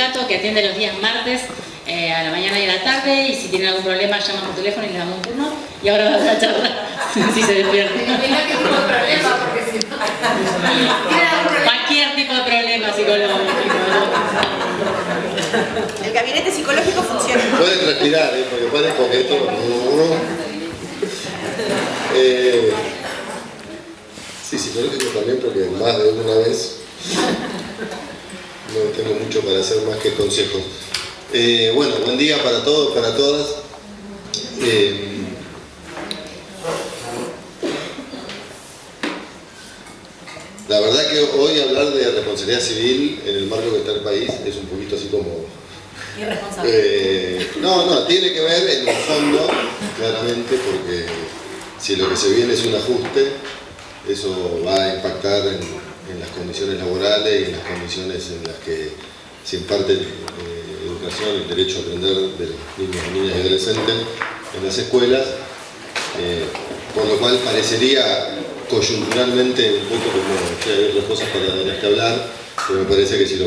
sindicato que atiende los días martes eh, a la mañana y a la tarde y si tienen algún problema llaman por teléfono y le damos un turno y ahora va a la charla si se despierta. Cualquier tipo de problema psicológico. El gabinete psicológico funciona. Pueden respirar, ¿eh? porque pueden coqueto. Eh, sí, psicológico también porque más de una vez no tengo mucho para hacer más que consejos. Eh, bueno, buen día para todos, para todas. Eh, la verdad que hoy hablar de responsabilidad civil en el marco que está el país es un poquito así como... Irresponsable. Eh, no, no, tiene que ver en el fondo, claramente, porque si lo que se viene es un ajuste, eso va a impactar en, en las condiciones laborales y en las condiciones en las que se imparte eh, educación, el derecho a aprender de los niños, niñas y adolescentes en las escuelas, eh, por lo cual parecería coyunturalmente un poco como que hay otras cosas para las que hablar, pero me parece que si lo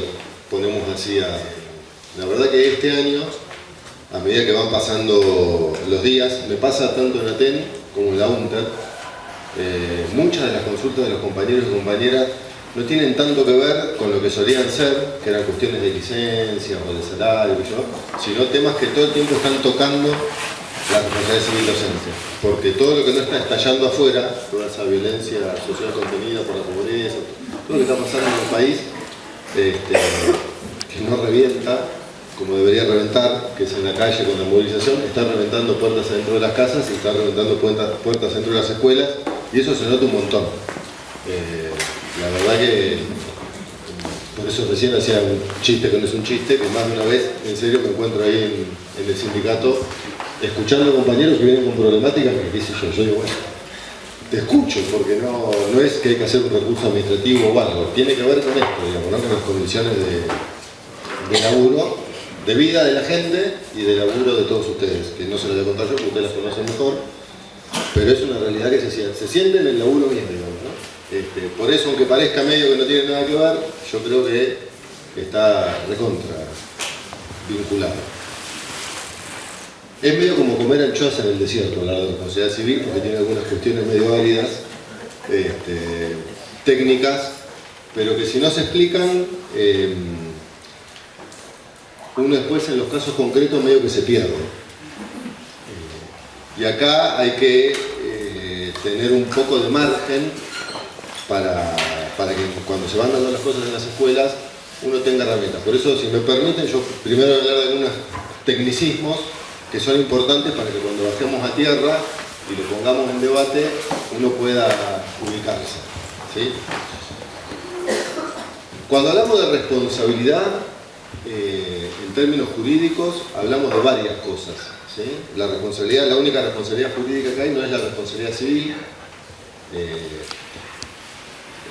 ponemos así a... La verdad que este año, a medida que van pasando los días, me pasa tanto en ATEN como en la UNTER, eh, muchas de las consultas de los compañeros y compañeras no tienen tanto que ver con lo que solían ser, que eran cuestiones de licencia o de salario, sino temas que todo el tiempo están tocando la responsabilidad civil docente. Porque todo lo que no está estallando afuera, toda esa violencia social contenida por la pobreza, todo lo que está pasando en el país, este, que no revienta como debería reventar, que es en la calle con la movilización, está reventando puertas dentro de las casas y está reventando puertas, puertas dentro de las escuelas, y eso se nota un montón. Eh, verdad que por eso recién hacía un chiste que no es un chiste, que más de una vez en serio me encuentro ahí en, el sindicato escuchando compañeros que vienen con problemáticas que qué sé yo, yo digo, bueno, te escucho porque no, no es que hay que hacer un recurso administrativo o algo, tiene que ver con esto, digamos, ¿no? con las condiciones de, de laburo, de vida de la gente y de laburo de todos ustedes, que no se lo voy a yo porque ustedes las conocen mejor, pero es una realidad que se se siente en el laburo mismo. Este, por eso, aunque parezca medio que no tiene nada que ver, yo creo que está recontra vinculado. Es medio como comer anchoas en el desierto, hablar de responsabilidad civil, porque tiene algunas cuestiones medio áridas, este, técnicas, pero que si no se explican, eh, uno después en los casos concretos medio que se pierde. Eh, y acá hay que eh, tener un poco de margen para, para que cuando se van dando las cosas en las escuelas uno tenga herramientas. Por eso, si me permiten, yo primero hablar de algunos tecnicismos que son importantes para que cuando bajemos a tierra y lo pongamos en debate, uno pueda ubicarse. ¿sí? Cuando hablamos de responsabilidad, eh, en términos jurídicos, hablamos de varias cosas. La responsabilidad, la única responsabilidad jurídica que hay no es la responsabilidad civil, eh,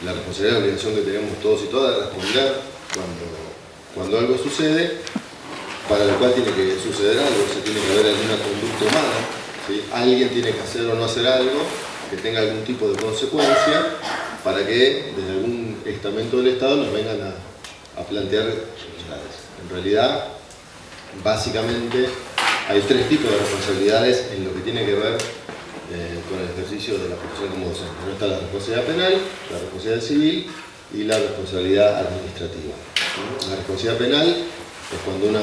la responsabilidad, la obligación que tenemos todos y todas de responder cuando, cuando algo sucede, para lo cual tiene que suceder algo, se tiene que haber alguna conducta humana, ¿sí? alguien tiene que hacer o no hacer algo que tenga algún tipo de consecuencia para que desde algún estamento del Estado nos vengan a, a plantear responsabilidades. En realidad, básicamente, hay tres tipos de responsabilidades en lo que tiene que ver eh, con el ejercicio de la profesión como docente. ¿no? Está la responsabilidad penal, la responsabilidad civil y la responsabilidad administrativa. La responsabilidad penal es cuando una,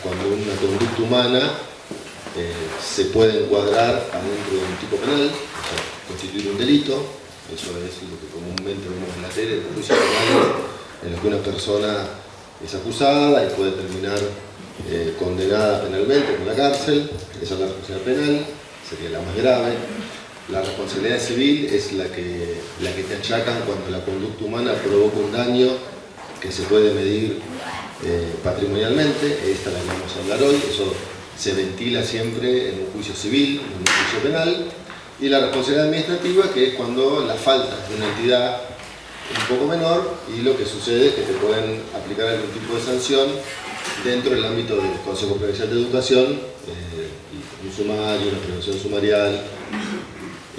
cuando una conducta humana eh, se puede encuadrar adentro de un tipo penal, o sea, constituir un delito, eso es lo que comúnmente vemos en la tele, juicios penales, en los que una persona es acusada y puede terminar eh, condenada penalmente con la cárcel, esa es la responsabilidad penal, sería la más grave. La responsabilidad civil es la que, la que te achacan cuando la conducta humana provoca un daño que se puede medir eh, patrimonialmente, esta la que vamos a hablar hoy, eso se ventila siempre en un juicio civil, en un juicio penal, y la responsabilidad administrativa que es cuando la falta de una entidad un poco menor y lo que sucede es que te pueden aplicar algún tipo de sanción dentro del ámbito del Consejo Provincial de Educación, eh, sumario, una prevención sumarial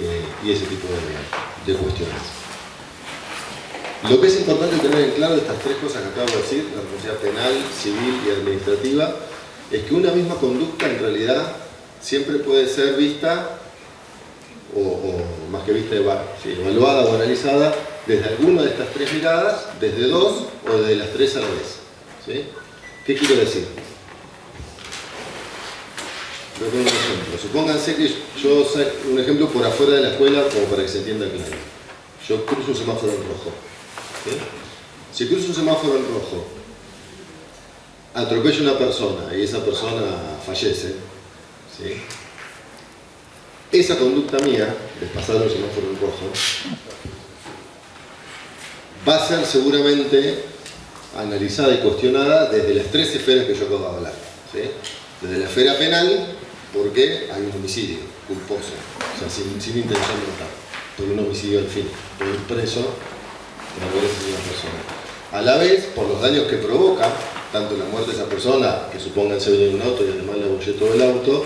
eh, y ese tipo de, cuestiones. Lo que es importante tener en claro de estas tres cosas que acabo de decir, la responsabilidad penal, civil y administrativa, es que una misma conducta en realidad siempre puede ser vista, o, más que vista, evaluada o analizada desde alguna de estas tres miradas, desde dos o desde las tres a la vez. ¿sí? ¿Qué quiero decir? Supónganse que yo un ejemplo por afuera de la escuela como para que se entienda claro. Yo cruzo un semáforo en rojo. Si cruzo un semáforo en rojo, atropello a una persona y esa persona fallece, esa conducta mía, de pasar un semáforo en rojo, va a ser seguramente analizada y cuestionada desde las tres esferas que yo acabo de hablar. Desde la esfera penal, porque hay un homicidio culposo, o sea, sin, intención de matar, por un homicidio al fin, por ir preso por haber asesinado a una persona. A la vez, por los daños que provoca, tanto la muerte de esa persona, que supongan se en un auto y además le abollé todo el auto,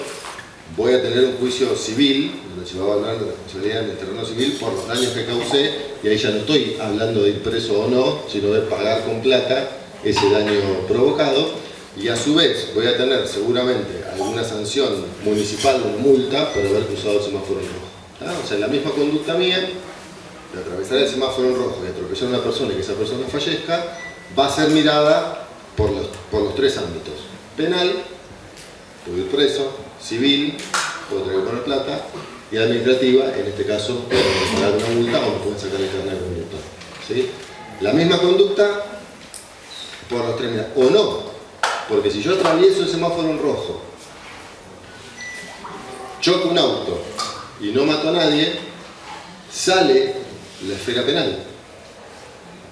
voy a tener un juicio civil, donde se va a hablar de responsabilidad en el terreno civil por los daños que causé, y ahí ya no estoy hablando de ir preso o no, sino de pagar con plata ese daño provocado, y a su vez voy a tener seguramente alguna sanción municipal o multa por haber cruzado el semáforo en rojo. O sea, la misma conducta mía, de atravesar el semáforo en rojo y atropellar a una persona y que esa persona fallezca, va a ser mirada por los, por los tres ámbitos. Penal, puedo ir preso, civil, puedo tener que poner plata, y administrativa, en este caso, pagar una multa o me pueden sacar el carnet de conductor. ¿sí? La misma conducta por los tres o no, porque si yo atravieso el semáforo en rojo, choco un auto y no mato a nadie, sale la esfera penal.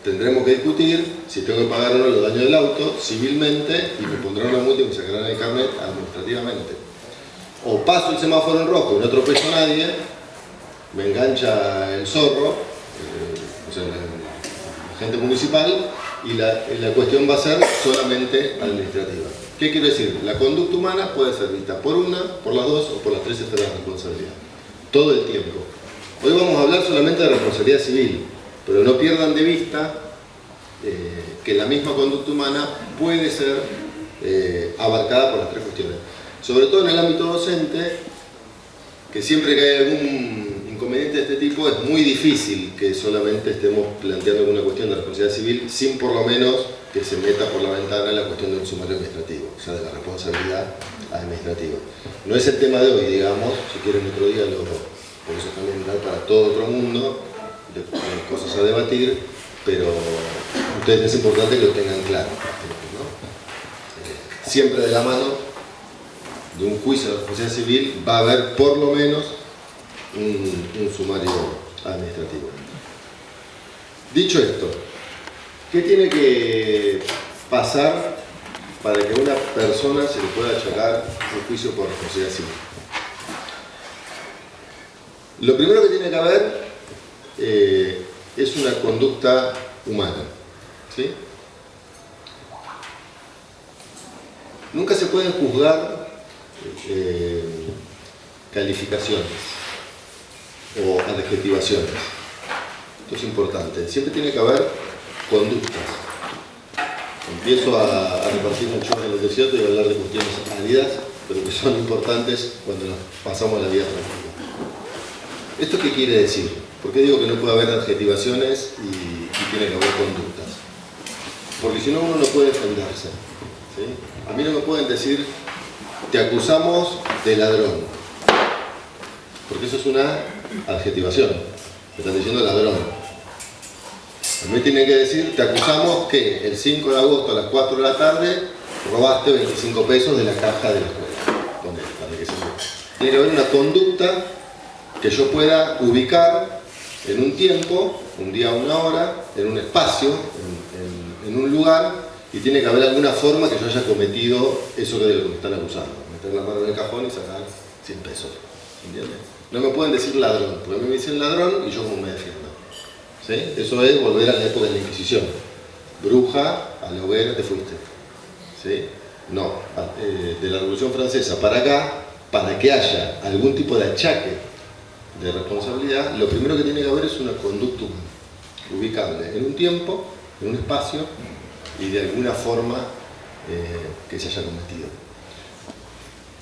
Tendremos que discutir si tengo que pagar o no los daños del auto civilmente y me pondrán una multa y me sacarán el carnet administrativamente. O paso el semáforo en rojo y no atropello a nadie, me engancha el zorro, eh, o sea, la gente municipal, y la, cuestión va a ser solamente administrativa. ¿Qué quiero decir? La conducta humana puede ser vista por una, por las dos o por las tres esferas de responsabilidad. Todo el tiempo. Hoy vamos a hablar solamente de responsabilidad civil, pero no pierdan de vista eh, que la misma conducta humana puede ser eh, abarcada por las tres cuestiones. Sobre todo en el ámbito docente, que siempre que hay algún inconveniente de este tipo es muy difícil que solamente estemos planteando alguna cuestión de responsabilidad civil sin por lo menos que se meta por la ventana la cuestión del sumario administrativo, o sea, de la responsabilidad administrativa. No es el tema de hoy, digamos, si quieren otro día lo por eso también dar para todo otro mundo de, cosas a debatir, pero ustedes es importante que lo tengan claro. Eh, siempre de la mano de un juicio de responsabilidad civil va a haber por lo menos un, sumario administrativo. Dicho esto, ¿qué tiene que pasar para que a una persona se le pueda achacar un juicio por civil? Lo primero que tiene que haber eh, es una conducta humana. Nunca se pueden juzgar eh, calificaciones o adjetivaciones. Esto es importante. Siempre tiene que haber conductas. Empiezo a, repartir mucho en el desierto y a hablar de cuestiones áridas, pero que son importantes cuando nos pasamos la vida tranquila. ¿Esto qué quiere decir? ¿Por qué digo que no puede haber adjetivaciones y, tiene que haber conductas? Porque si no uno no puede defenderse. A mí no me pueden decir, te acusamos de ladrón. Porque eso es una adjetivación. Me están diciendo ladrón. A mí tienen que decir, te acusamos que el 5 de agosto a las 4 de la tarde robaste 25 pesos de la caja de la escuela. Tiene que haber una conducta que yo pueda ubicar en un tiempo, un día, una hora, en un espacio, en, un lugar, y tiene que haber alguna forma que yo haya cometido eso de lo que me están acusando. Meter la mano en el cajón y sacar 100 pesos. ¿Entiendes? No me pueden decir ladrón, porque a mí me dicen ladrón y yo como me defiendo. Eso es volver a la época de la Inquisición. Bruja, a la hoguera te fuiste. ¿Sí? No, eh, de la Revolución Francesa para acá, para que haya algún tipo de achaque de responsabilidad, lo primero que tiene que haber es una conducta humana. ubicable en un tiempo, en un espacio y de alguna forma eh, que se haya cometido.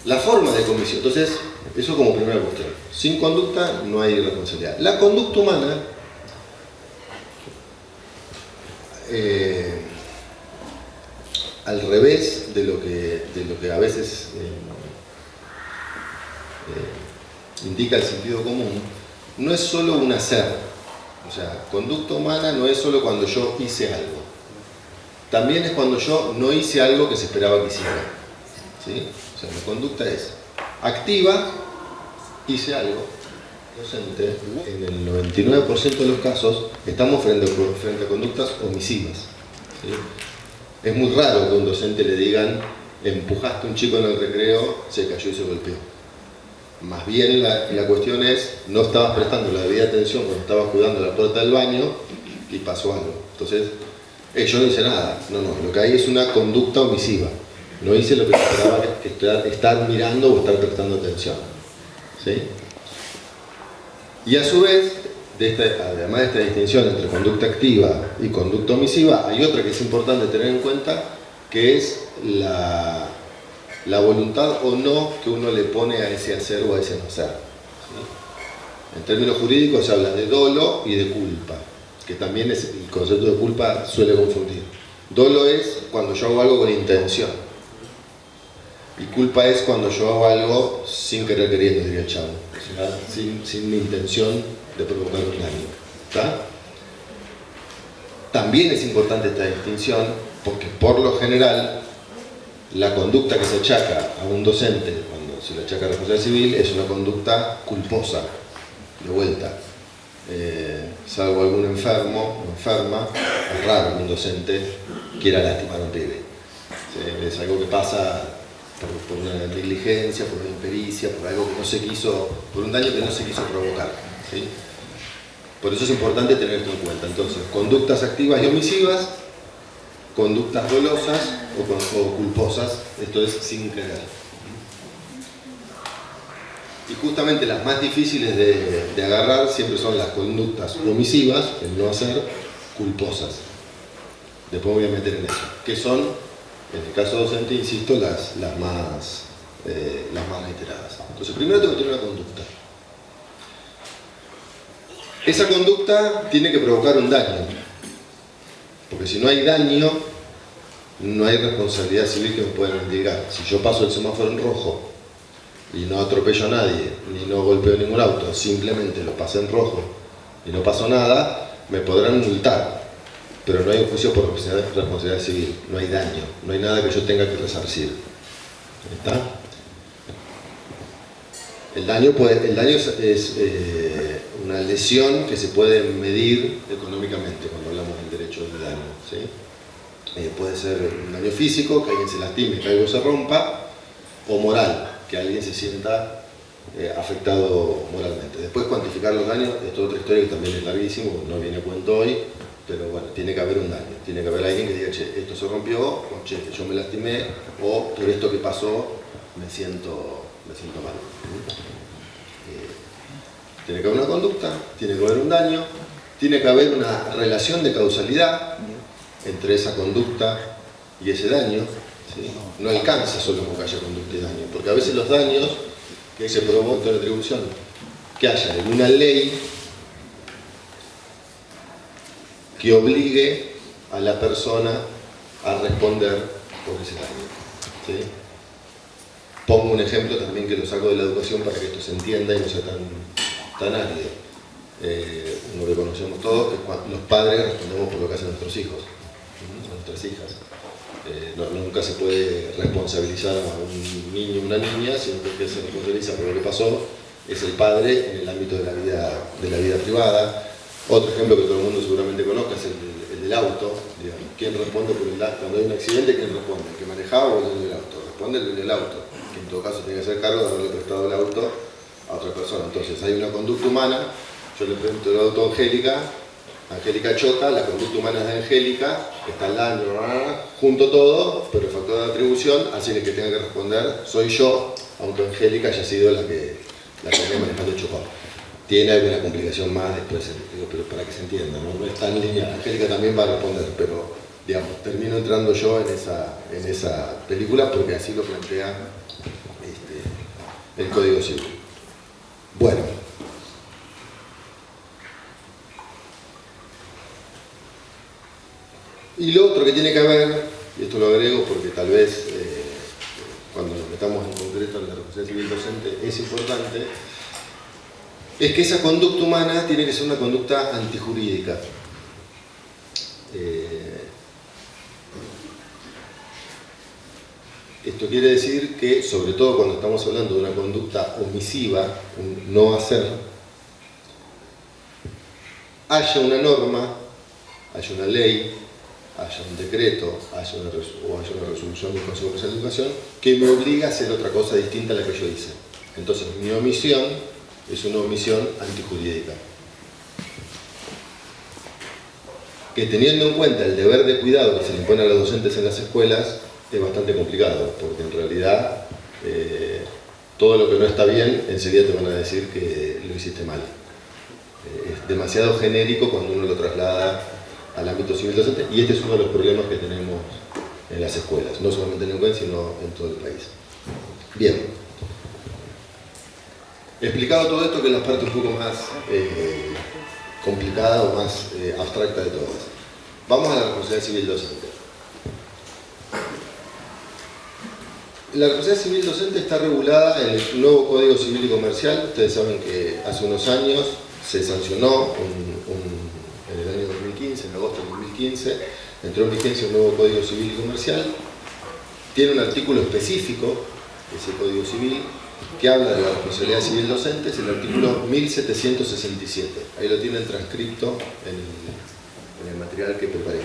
La forma de comisión, entonces, eso como primera cuestión. Sin conducta no hay responsabilidad. La conducta humana eh, al revés de lo que, de lo que a veces eh, eh, indica el sentido común, no es solo un hacer. O sea, conducta humana no es solo cuando yo hice algo. También es cuando yo no hice algo que se esperaba que hiciera. ¿Sí? O sea, la conducta es activa, hice algo, docente, en el 99% de los casos estamos frente a, conductas omisivas. Es muy raro que un docente le digan empujaste a un chico en el recreo, se cayó y se golpeó. Más bien la, la cuestión es, no estabas prestando la debida atención cuando estabas cuidando la puerta del baño y pasó algo. Entonces, eh, yo no hice nada. No, no, lo que hay es una conducta omisiva. No hice lo que esperaba estar, estar mirando o estar prestando atención. ¿Sí? Y a su vez, además de esta distinción entre conducta activa y conducta omisiva, hay otra que es importante tener en cuenta, que es la, la voluntad o no que uno le pone a ese hacer o a ese no hacer. En términos jurídicos se habla de dolo y de culpa, que también es, el concepto de culpa suele confundir. Dolo es cuando yo hago algo con intención. Y culpa es cuando yo hago algo sin querer queriendo, diría el chavo. Sin, sin intención de provocar un daño. También es importante esta distinción porque por lo general la conducta que se achaca a un docente cuando se le achaca a responsabilidad civil es una conducta culposa, de vuelta. Eh, salvo algún enfermo o enferma, es raro que un docente quiera lastimar a un pibe. Es algo que pasa por, una negligencia, por una impericia, por algo que no se quiso, por un daño que no se quiso provocar. ¿sí? Por eso es importante tener esto en cuenta. Entonces, conductas activas y omisivas, conductas dolosas o, culposas, esto es sin querer. Y justamente las más difíciles de, de, agarrar siempre son las conductas omisivas, el no hacer, culposas. Después voy a meter en eso. Que son, en el caso docente, insisto, las, las, más, eh, las más reiteradas. Entonces, primero tengo que tener una conducta. Esa conducta tiene que provocar un daño. Porque si no hay daño, no hay responsabilidad civil que me pueda indicar. Si yo paso el semáforo en rojo y no atropello a nadie, ni no golpeo ningún auto, simplemente lo pasé en rojo y no pasó nada, me podrán multar. Pero no hay un juicio por responsabilidad civil, no hay daño, no hay nada que yo tenga que resarcir. ¿Está? El daño, puede, el daño es, eh, una lesión que se puede medir económicamente cuando hablamos del derecho del daño. ¿sí? Eh, puede ser un daño físico, que alguien se lastime, que algo se rompa, o moral, que alguien se sienta eh, afectado moralmente. Después cuantificar los daños, es otra historia que también es larguísimo, no viene a cuento hoy, pero bueno, tiene que haber un daño, tiene que haber alguien que diga, che, esto se rompió, o che, yo me lastimé, o por esto que pasó me siento, me siento mal. Eh, tiene que haber una conducta, tiene que haber un daño, tiene que haber una relación de causalidad entre esa conducta y ese daño, no alcanza solo con que haya conducta y daño, porque a veces los daños que se provocan la atribución, que haya en una ley que obligue a la persona a responder por ese daño. Pongo un ejemplo también que lo saco de la educación para que esto se entienda y no sea tan, tan árido. Eh, uno que conocemos todos, que los padres respondemos por lo que hacen nuestros hijos, nuestras hijas. Eh, nunca se puede responsabilizar a un niño o una niña, sino que se responsabiliza por lo que pasó es el padre en el ámbito de la vida, de la vida privada. Otro ejemplo que todo el mundo seguramente conozca es el, el del auto. Digamos. ¿Quién responde el Cuando hay un accidente, ¿quién responde? ¿El que manejaba o el del auto? Responde el del auto, que en todo caso tiene que hacer cargo de haberle prestado el auto a otra persona. Entonces hay una conducta humana, yo le pregunto el auto a Angélica, Angélica choca, la conducta humana es de Angélica, está al daño, junto todo, pero el factor de atribución hace que tenga que responder soy yo, aunque Angélica haya sido la que la que me manejando chocó. Tiene alguna complicación más después, digo, pero para que se entienda, ¿no? no está en línea, Angélica también va a responder, pero digamos, termino entrando yo en esa, en esa película porque así lo plantea este, el Código Civil. Bueno. Y lo otro que tiene que ver, y esto lo agrego porque tal vez eh, cuando nos metamos en concreto en la responsabilidad civil docente es importante, es que esa conducta humana tiene que ser una conducta antijurídica. Eh, esto quiere decir que, sobre todo cuando estamos hablando de una conducta omisiva, un no hacer, haya una norma, haya una ley, haya un decreto, una o haya una resolución del Consejo de Educación que me obliga a hacer otra cosa distinta a la que yo hice. Entonces mi omisión es una omisión antijurídica. Que teniendo en cuenta el deber de cuidado que se le impone a los docentes en las escuelas, es bastante complicado, porque en realidad eh, todo lo que no está bien, enseguida te van a decir que lo hiciste mal. Eh, es demasiado genérico cuando uno lo traslada al ámbito civil docente, y este es uno de los problemas que tenemos en las escuelas, no solamente en Neuquén, sino en todo el país. Bien. Explicado todo esto, que es la parte un poco más eh, complicada o más eh, abstracta de todas. Vamos a la responsabilidad civil docente. La responsabilidad civil docente está regulada en el nuevo Código Civil y Comercial. Ustedes saben que hace unos años se sancionó en el año 2015, en agosto del 2015, entró en vigencia un nuevo Código Civil y Comercial. Tiene un artículo específico, ese Código Civil, que habla de la responsabilidad civil docente es el artículo 1767. Ahí lo tienen transcripto en, el material que preparé.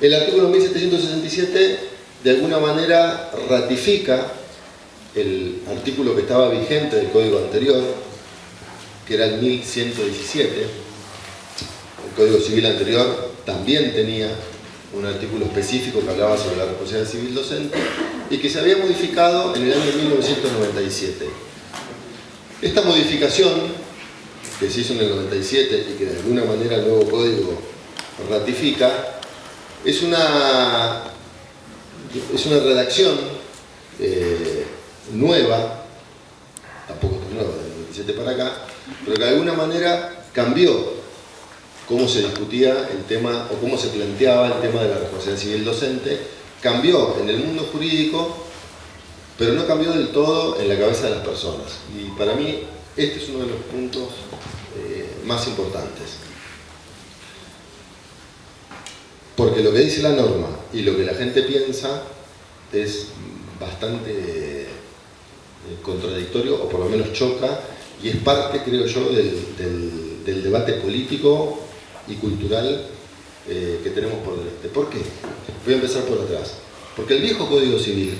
El artículo 1767 de alguna manera ratifica el artículo que estaba vigente del código anterior, que era el 1117. El código civil anterior también tenía un artículo específico que hablaba sobre la responsabilidad civil docente y que se había modificado en el año 1997. Esta modificación, que se hizo en el 97 y que de alguna manera el nuevo código ratifica, es una, es una redacción eh, nueva, tampoco tan nueva, del 97 para acá, pero que de alguna manera cambió cómo se discutía el tema o cómo se planteaba el tema de la responsabilidad civil docente, cambió en el mundo jurídico, pero no cambió del todo en la cabeza de las personas. Y para mí este es uno de los puntos eh, más importantes. Porque lo que dice la norma y lo que la gente piensa es bastante eh, contradictorio, o por lo menos choca, y es parte, creo yo, del debate político y cultural eh, que tenemos por delante. ¿Por qué? Voy a empezar por atrás. Porque el viejo Código Civil,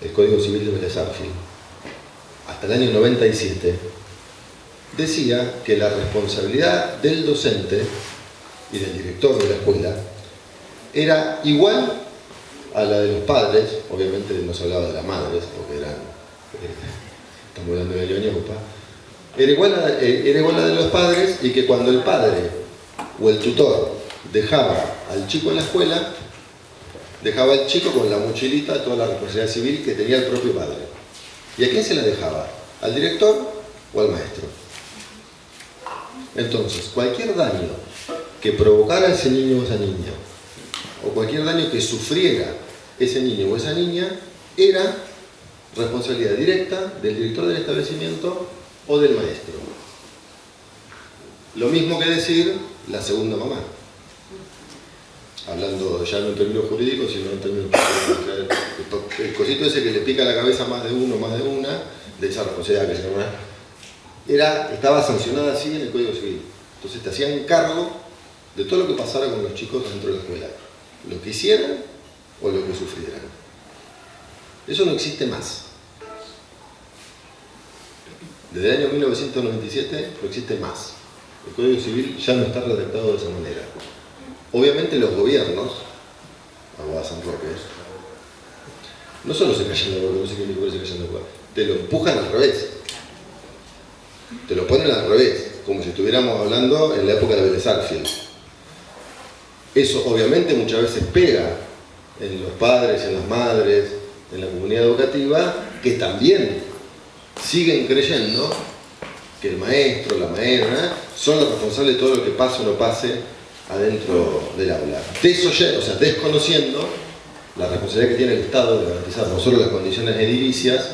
el Código Civil de Vélez hasta el año 97, decía que la responsabilidad del docente y del director de la escuela era igual a la de los padres, obviamente no se hablaba de las madres, porque eran, eh, estamos hablando de Leoñopa, era igual, eh, era igual a la de los padres y que cuando el padre o el tutor dejaba al chico en la escuela, dejaba al chico con la mochilita toda la responsabilidad civil que tenía el propio padre. ¿Y a quién se la dejaba? ¿Al director o al maestro? Entonces, cualquier daño que provocara ese niño o esa niña, o cualquier daño que sufriera ese niño o esa niña, era responsabilidad directa del director del establecimiento o del maestro. Lo mismo que decir la segunda mamá. Hablando ya no en términos jurídicos, sino en términos El cosito ese que le pica la cabeza más de uno, más de una, de esa responsabilidad que se llama, era, estaba sancionada así en el Código Civil. Entonces te hacían cargo de todo lo que pasara con los chicos dentro de la escuela. Lo que hicieran o lo que sufrieran. Eso no existe más. Desde el año 1997 no existe más. El Código Civil ya no está redactado de esa manera. Obviamente los gobiernos, Aguada San Roque, no solo se callan la boca, no sé qué se callan la boca, te lo empujan al revés. te lo ponen al revés, como si estuviéramos hablando en la época de Vélez Eso obviamente muchas veces pega en los padres, en las madres, en la comunidad educativa, que también siguen creyendo que el maestro, la maestra, son los responsables de todo lo que pase o no pase adentro del aula. Desoye, o sea, desconociendo la responsabilidad que tiene el Estado de garantizar no solo las condiciones edilicias,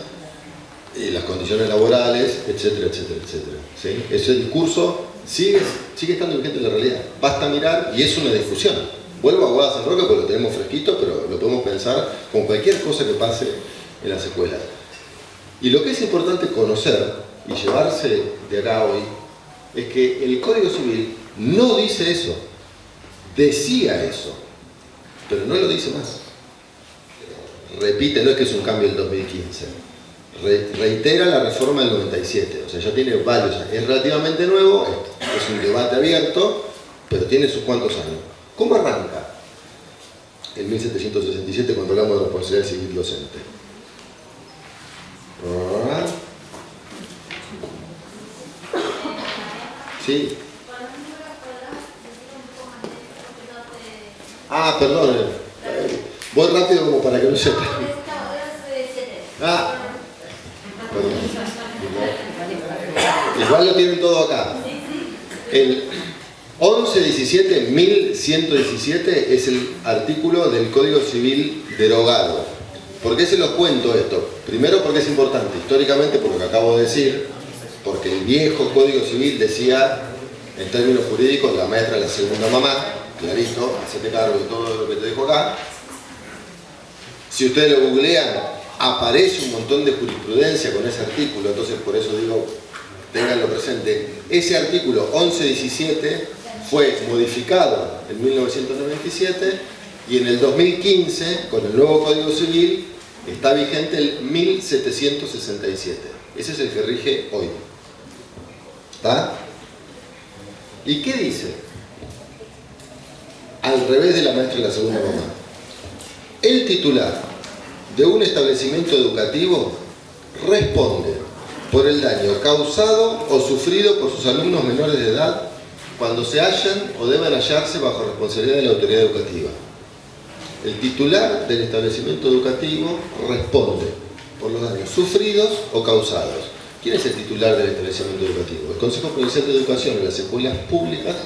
y las condiciones laborales, etcétera, etcétera, etcétera. Ese discurso sigue, sigue estando vigente en la realidad. Basta mirar y es una discusión. Vuelvo a Guada San Roque porque lo tenemos fresquito, pero lo podemos pensar con cualquier cosa que pase en las escuelas. Y lo que es importante conocer y llevarse de acá hoy es que el Código Civil no dice eso, decía eso, pero no lo dice más. Repite, no es que es un cambio del 2015, reitera la reforma del 97, o sea, ya tiene varios años, es relativamente nuevo, es un debate abierto, pero tiene sus cuantos años. ¿Cómo arranca? En 1767 cuando hablamos de responsabilidad civil docente. ¿Sí? Ah, perdón. Voy rápido como para que no se... Ah, Igual lo tienen todo acá. El 1117, 1117 es el artículo del Código Civil derogado. ¿Por qué se los cuento esto? Primero porque es importante, históricamente por lo que acabo de decir, porque el viejo Código Civil decía, en términos jurídicos, la maestra es la segunda mamá, clarito, hacete cargo de todo lo que te dejo acá. Si ustedes lo googlean, aparece un montón de jurisprudencia con ese artículo, entonces por eso digo, tenganlo presente. Ese artículo 1117 fue modificado en 1997 y en el 2015, con el nuevo Código Civil, está vigente el 1767. Ese es el que rige hoy. ¿Está? ¿Y qué dice? Al revés de la maestra de la segunda mamá. El titular de un establecimiento educativo responde por el daño causado o sufrido por sus alumnos menores de edad cuando se hallan o deban hallarse bajo responsabilidad de la autoridad educativa. El titular del establecimiento educativo responde por los daños sufridos o causados. ¿Quién es el titular del establecimiento educativo? El Consejo Provincial de Educación en las escuelas públicas,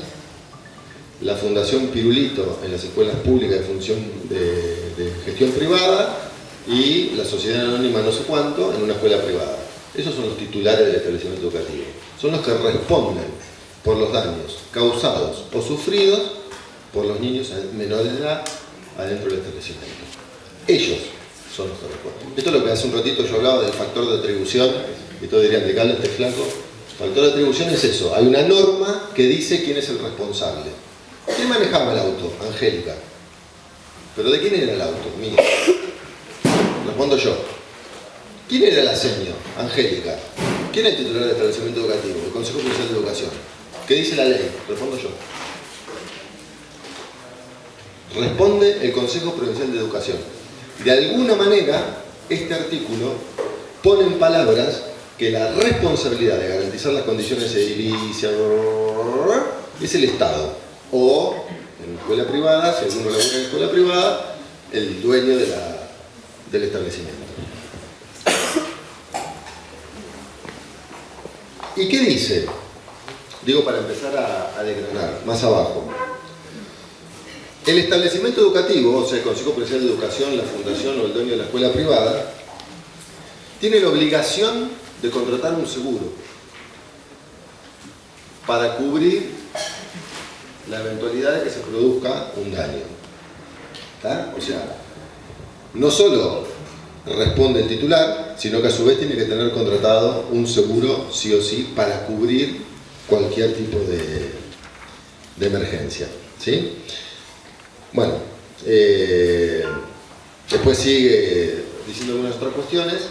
la Fundación Pirulito en las escuelas públicas de función de gestión privada y la sociedad anónima no sé cuánto en una escuela privada. Esos son los titulares del establecimiento educativo. Son los que responden por los daños causados o sufridos por los niños menores de edad adentro del establecimiento. Ellos son los que responden. Esto es lo que hace un ratito yo hablaba del factor de atribución, y todos dirían, de este flaco. El factor de atribución es eso, hay una norma que dice quién es el responsable. ¿Quién manejaba el auto? Angélica. ¿Pero de quién era el auto? Mío. Respondo yo. ¿Quién era la seño? Angélica. ¿Quién es el titular del establecimiento educativo? El Consejo Provincial de Educación. ¿Qué dice la ley? Respondo yo. Responde el Consejo Provincial de Educación. De alguna manera, este artículo pone en palabras que la responsabilidad de garantizar las condiciones edilicias es el Estado. O, en escuela privada, si alguno labura en escuela privada, el dueño de la del establecimiento. ¿Y qué dice? Digo para empezar a, a desgranar, más abajo. El establecimiento educativo, o sea, el Consejo Provincial de Educación, la fundación o el dueño de la escuela privada, tiene la obligación de contratar un seguro para cubrir la eventualidad de que se produzca un daño. O sea, no solo responde el titular, sino que a su vez tiene que tener contratado un seguro sí o sí para cubrir cualquier tipo de, emergencia. ¿sí? Bueno, eh, después sigue diciendo algunas otras cuestiones,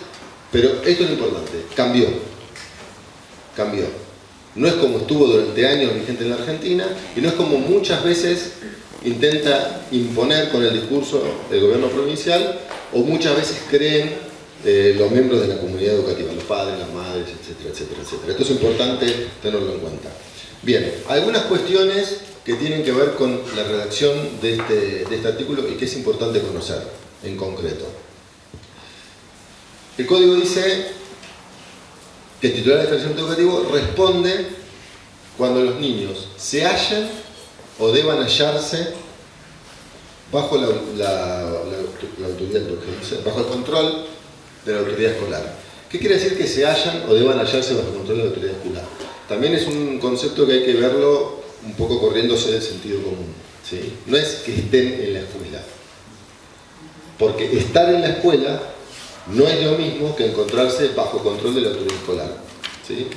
pero esto es lo importante, cambió, cambió. No es como estuvo durante años vigente en la Argentina y no es como muchas veces intenta imponer con el discurso del gobierno provincial o muchas veces creen eh, los miembros de la comunidad educativa, los padres, las madres, etcétera, etcétera, etcétera. Esto es importante tenerlo en cuenta. Bien, algunas cuestiones que tienen que ver con la redacción de este, de este artículo y que es importante conocer en concreto. El código dice que el titular del establecimiento educativo responde cuando los niños se hallen o deban hallarse bajo la, autoridad, bajo el control de la autoridad escolar. ¿Qué quiere decir que se hallan o deban hallarse bajo el control de la autoridad escolar? También es un concepto que hay que verlo un poco corriéndose del sentido común. No es que estén en la escuela. Porque estar en la escuela no es lo mismo que encontrarse bajo control de la autoridad escolar. ¿sí?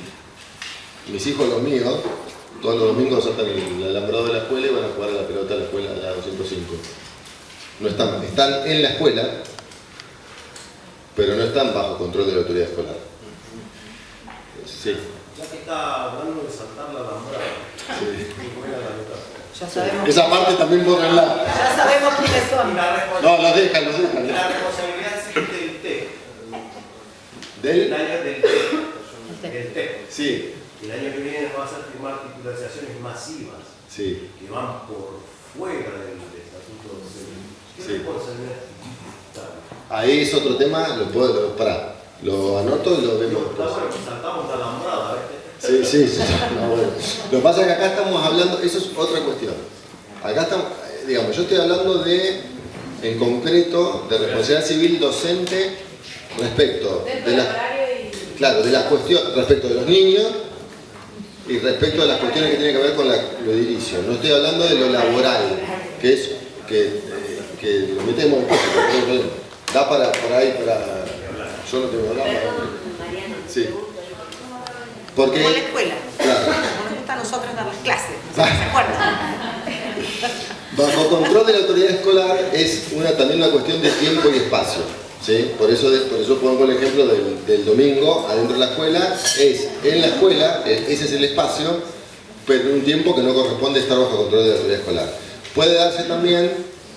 Mis hijos, los míos, todos los domingos saltan el alambrado de la escuela y van a jugar a la pelota a la escuela de la 205. No están, están en la escuela, pero no están bajo control de la autoridad escolar. Sí. Ya que está hablando de saltar la alambrada, sí. Ya sabemos. Esa parte también borranla. Ya sabemos quiénes son. No, los dejan, los dejan. La responsabilidad es del T. ¿Del? El año del. Del. Sí. El año que viene va a hacer firmar titularizaciones masivas sí. que van por fuera del estatuto ¿Qué sí. responsabilidad? Ahí es otro tema, lo puedo, lo, pará, lo anoto y lo vemos Está bueno, saltamos la alambrada, Sí, sí, sí. No, bueno. Lo que pasa es que acá estamos hablando, eso es otra cuestión. Acá estamos, eh, digamos, yo estoy hablando de, en concreto, de responsabilidad civil docente respecto de la, claro, de las cuestiones, respecto de los niños y respecto de las cuestiones que tienen que ver con la, lo edilicio. No estoy hablando de lo laboral, que es, que, eh, que lo metemos en problema. Da para, para ahí, para... Yo no tengo nada. Sí. Porque, Como la escuela. claro, Nos gusta a nosotros dar las clases. Se acuerdan. Bajo control de la autoridad escolar es una, también una cuestión de tiempo y espacio. ¿Sí? Por, eso, por eso pongo el ejemplo del, domingo adentro de la escuela. Es en la escuela, eh, ese es el espacio, pero en un tiempo que no corresponde estar bajo control de la autoridad escolar. Puede darse también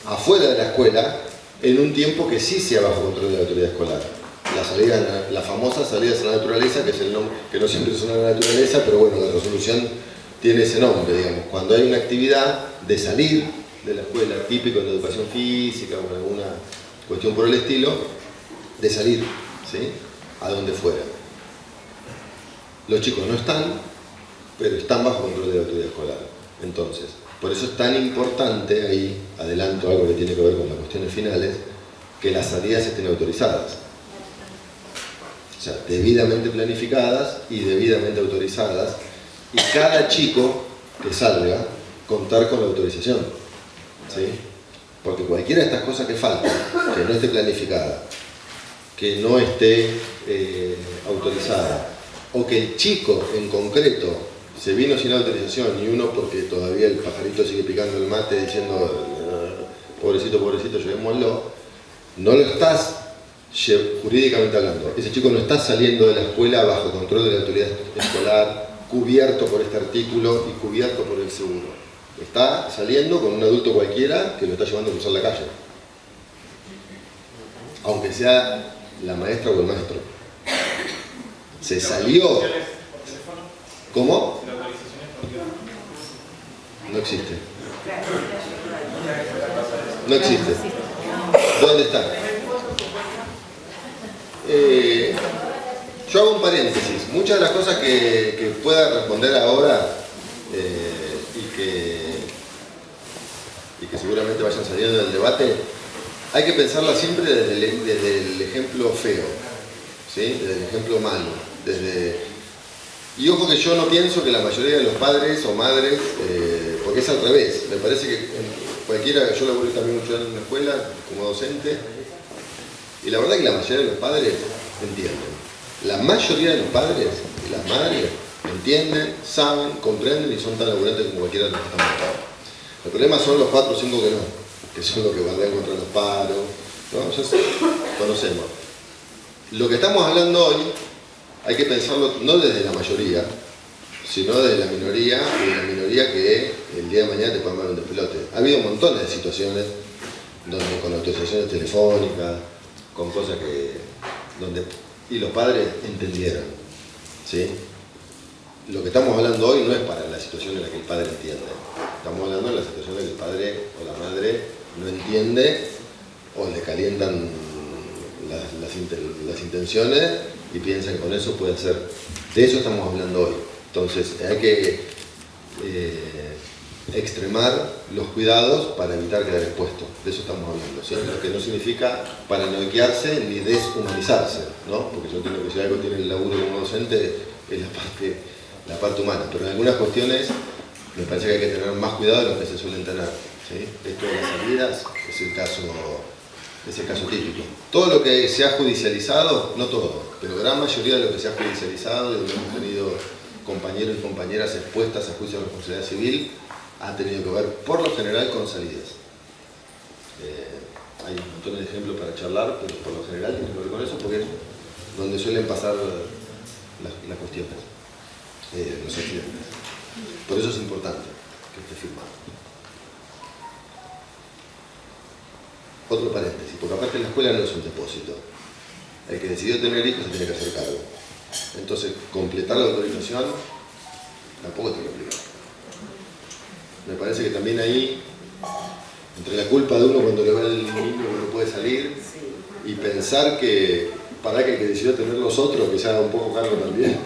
afuera de la escuela en un tiempo que sí sea bajo control de la autoridad escolar. La, salida, la famosa salida a la naturaleza, que, es el nombre, que no siempre suena a la naturaleza, pero bueno, la resolución tiene ese nombre, digamos. Cuando hay una actividad de salir de la escuela, típico de educación física o alguna cuestión por el estilo, de salir, ¿sí? A donde fuera. Los chicos no están, pero están bajo control de la autoridad escolar. Entonces, por eso es tan importante, ahí adelanto algo que tiene que ver con las cuestiones finales, que las salidas estén autorizadas. O sea, debidamente planificadas y debidamente autorizadas. Y cada chico que salga, contar con la autorización. ¿sí? Porque cualquiera de estas cosas que faltan, que no esté planificada, que no esté eh, autorizada, o que el chico en concreto se vino sin autorización y uno porque todavía el pajarito sigue picando el mate diciendo "Ah, pobrecito, pobrecito, llevémoslo, no lo estás jurídicamente hablando. Ese chico no está saliendo de la escuela bajo control de la autoridad escolar, cubierto por este artículo y cubierto por el seguro. Está saliendo con un adulto cualquiera que lo está llevando a cruzar la calle. Aunque sea la maestra o el maestro. Se salió. ¿Cómo? No existe. No existe. ¿Dónde está? Eh, yo hago un paréntesis. Muchas de las cosas que, pueda responder ahora eh, y, que, y que seguramente vayan saliendo del debate, hay que pensarla siempre desde el, ejemplo feo, ¿sí? desde el ejemplo malo. Desde... Y ojo que yo no pienso que la mayoría de los padres o madres, eh, porque es al revés, me parece que cualquiera, yo laburé también mucho en una escuela como docente, y la verdad que la mayoría de los padres entienden. La mayoría de los padres y las madres entienden, saben, comprenden y son tan laburantes como cualquiera de los que acá. El problema son los 4 o 5 que no, que son los que bardean contra los paros, ¿no? Ya conocemos. Lo que estamos hablando hoy hay que pensarlo no desde la mayoría, sino desde la minoría y de la minoría que el día de mañana te puede mandar un despelote. Ha habido montones de situaciones donde con autorizaciones telefónicas, con cosas que donde, y los padres entendieran. ¿sí? Lo que estamos hablando hoy no es para la situación en la que el padre entiende. Estamos hablando de la situación en la que el padre o la madre no entiende o le calientan las, las, las intenciones y piensan que con eso puede hacer. De eso estamos hablando hoy. Entonces hay que eh, extremar los cuidados para evitar quedar expuesto. De eso estamos hablando. Lo que no significa paranoiquearse ni deshumanizarse, ¿no? porque yo entiendo que si algo tiene el laburo como docente es la parte, la parte humana. Pero en algunas cuestiones me parece que hay que tener más cuidado de lo que se suelen tener. ¿Sí? Esto de las salidas es el caso es el caso típico. Todo lo que se ha judicializado, no todo, pero gran mayoría de lo que se ha judicializado, de donde hemos tenido compañeros y compañeras expuestas a juicio de responsabilidad civil, ha tenido que ver, por lo general, con salidas. Eh, hay un montón de ejemplos para charlar, pero por lo general tiene que ver con eso, porque es donde suelen pasar las, cuestiones, eh, los accidentes. Por eso es importante que esté firmado. Otro paréntesis, porque aparte la escuela no es un depósito. El que decidió tener hijos se tiene que hacer cargo. Entonces, completar la autorización tampoco tiene que Me parece que también ahí, entre la culpa de uno cuando le va el niño que no puede salir, y pensar que para que el que decidió tener los otros, que se haga un poco cargo también,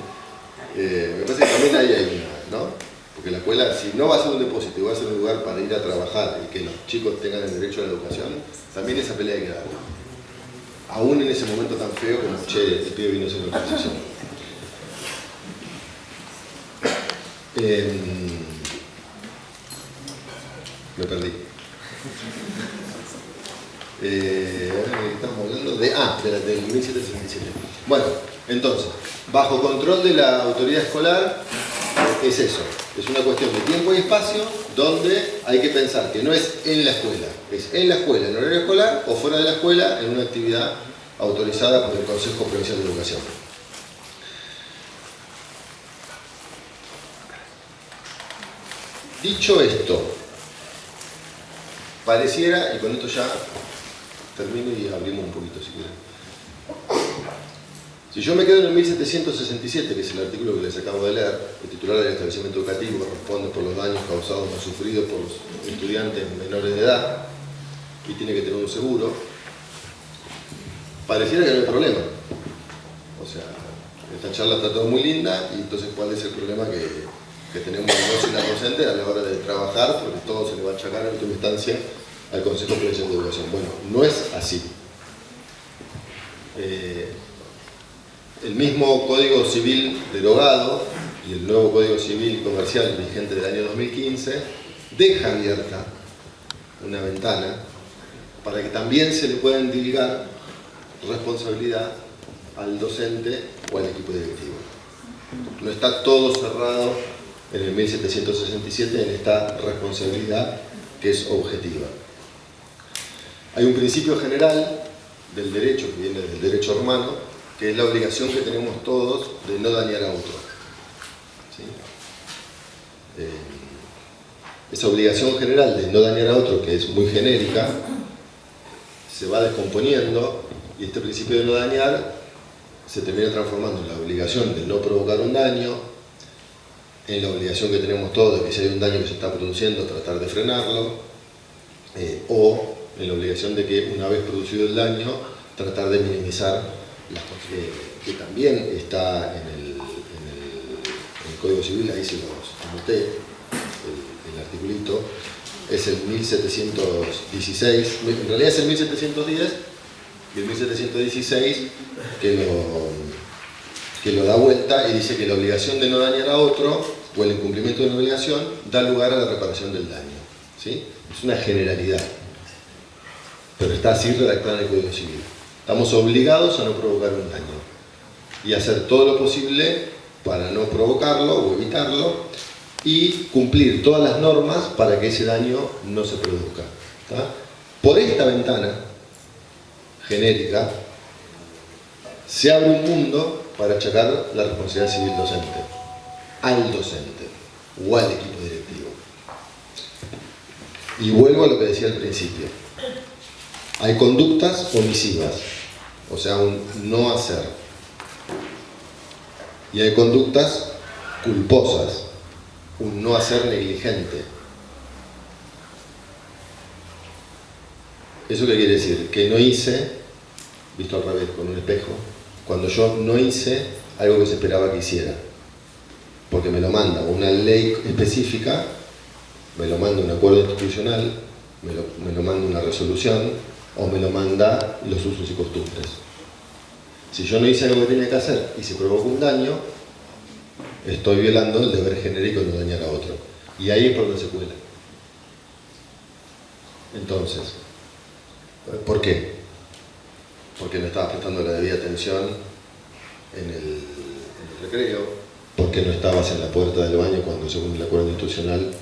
eh, me parece que también ahí hay una, ¿no? Porque la escuela, si no va a ser un depósito y va a ser un lugar para ir a trabajar y que los chicos tengan el derecho a la educación, también esa pelea hay que darla. Aún en ese momento tan feo como, che, el pibe vino a hacer una exposición. Em, me perdí. Eh, estamos hablando de, ah, de la, del 1767. Bueno, entonces, bajo control de la autoridad escolar, es eso, es una cuestión de tiempo y espacio donde hay que pensar que no es en la escuela, es en la escuela, en horario escolar o fuera de la escuela en una actividad autorizada por el Consejo Provincial de Educación. Dicho esto, pareciera, y con esto ya termino y abrimos un poquito si quieren. Si yo me quedo en el 1767, que es el artículo que les acabo de leer, el titular del establecimiento educativo responde por los daños causados o sufridos por los estudiantes menores de edad y tiene que tener un seguro, pareciera que no hay problema. O sea, esta charla está todo muy linda y entonces ¿cuál es el problema que, tenemos nosotros y la docente a la hora de trabajar? Porque todo se le va a achacar en última instancia al Consejo Provincial de Educación. Bueno, no es así. Eh, el mismo Código Civil derogado y el nuevo Código Civil Comercial vigente del año 2015 deja abierta una ventana para que también se le pueda indicar responsabilidad al docente o al equipo directivo. No está todo cerrado en el 1767 en esta responsabilidad que es objetiva. Hay un principio general del derecho, que viene del derecho romano, que es la obligación que tenemos todos de no dañar a otro. Eh, esa obligación general de no dañar a otro, que es muy genérica, se va descomponiendo y este principio de no dañar se termina transformando en la obligación de no provocar un daño, en la obligación que tenemos todos de que si hay un daño que se está produciendo, tratar de frenarlo, eh, o en la obligación de que una vez producido el daño, tratar de minimizar que, también está en el, Código Civil, ahí se los anoté, el, articulito, es el 1716, en realidad es el 1710 y el 1716 que lo, que lo da vuelta y dice que la obligación de no dañar a otro o el incumplimiento de una obligación da lugar a la reparación del daño. ¿sí? Es una generalidad, pero está así redactada en el Código Civil. Estamos obligados a no provocar un daño y hacer todo lo posible para no provocarlo o evitarlo y cumplir todas las normas para que ese daño no se produzca. Por esta ventana genérica se abre un mundo para achacar la responsabilidad civil docente al docente o al equipo directivo. Y vuelvo a lo que decía al principio hay conductas omisivas. o sea, un no hacer. Y hay conductas culposas, un no hacer negligente. ¿Eso qué quiere decir? Que no hice, visto al revés, con un espejo, cuando yo no hice algo que se esperaba que hiciera. Porque me lo manda una ley específica, me lo manda un acuerdo institucional, me lo, me lo manda una resolución o me lo manda los usos y costumbres. Si yo no hice algo que tenía que hacer y se provocó un daño, estoy violando el deber genérico de no dañar a otro. Y ahí es por donde se cuela. Entonces, ¿por qué? Porque no estabas prestando la debida atención en el, en el recreo, porque no estabas en la puerta del baño cuando según el acuerdo institucional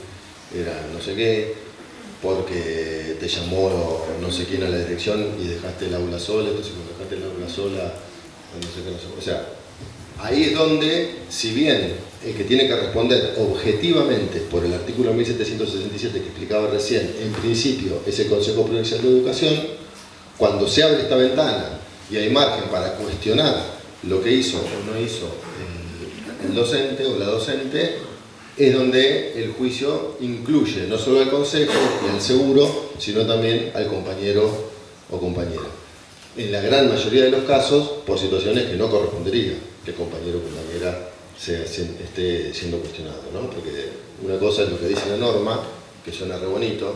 era no sé qué, porque te llamó no sé quién a la dirección y dejaste el aula sola, entonces cuando dejaste el aula sola, no sé qué, no sé, o sea, ahí es donde, si bien el que tiene que responder objetivamente por el artículo 1767 que explicaba recién, en principio es el Consejo Provincial de Educación, cuando se abre esta ventana y hay margen para cuestionar lo que hizo o no hizo el, docente o la docente, es donde el juicio incluye no solo al consejo y al seguro, sino también al compañero o compañera. En la gran mayoría de los casos, por situaciones que no correspondería que el compañero o compañera esté siendo cuestionado, ¿no? Porque una cosa es lo que dice la norma, que suena re bonito,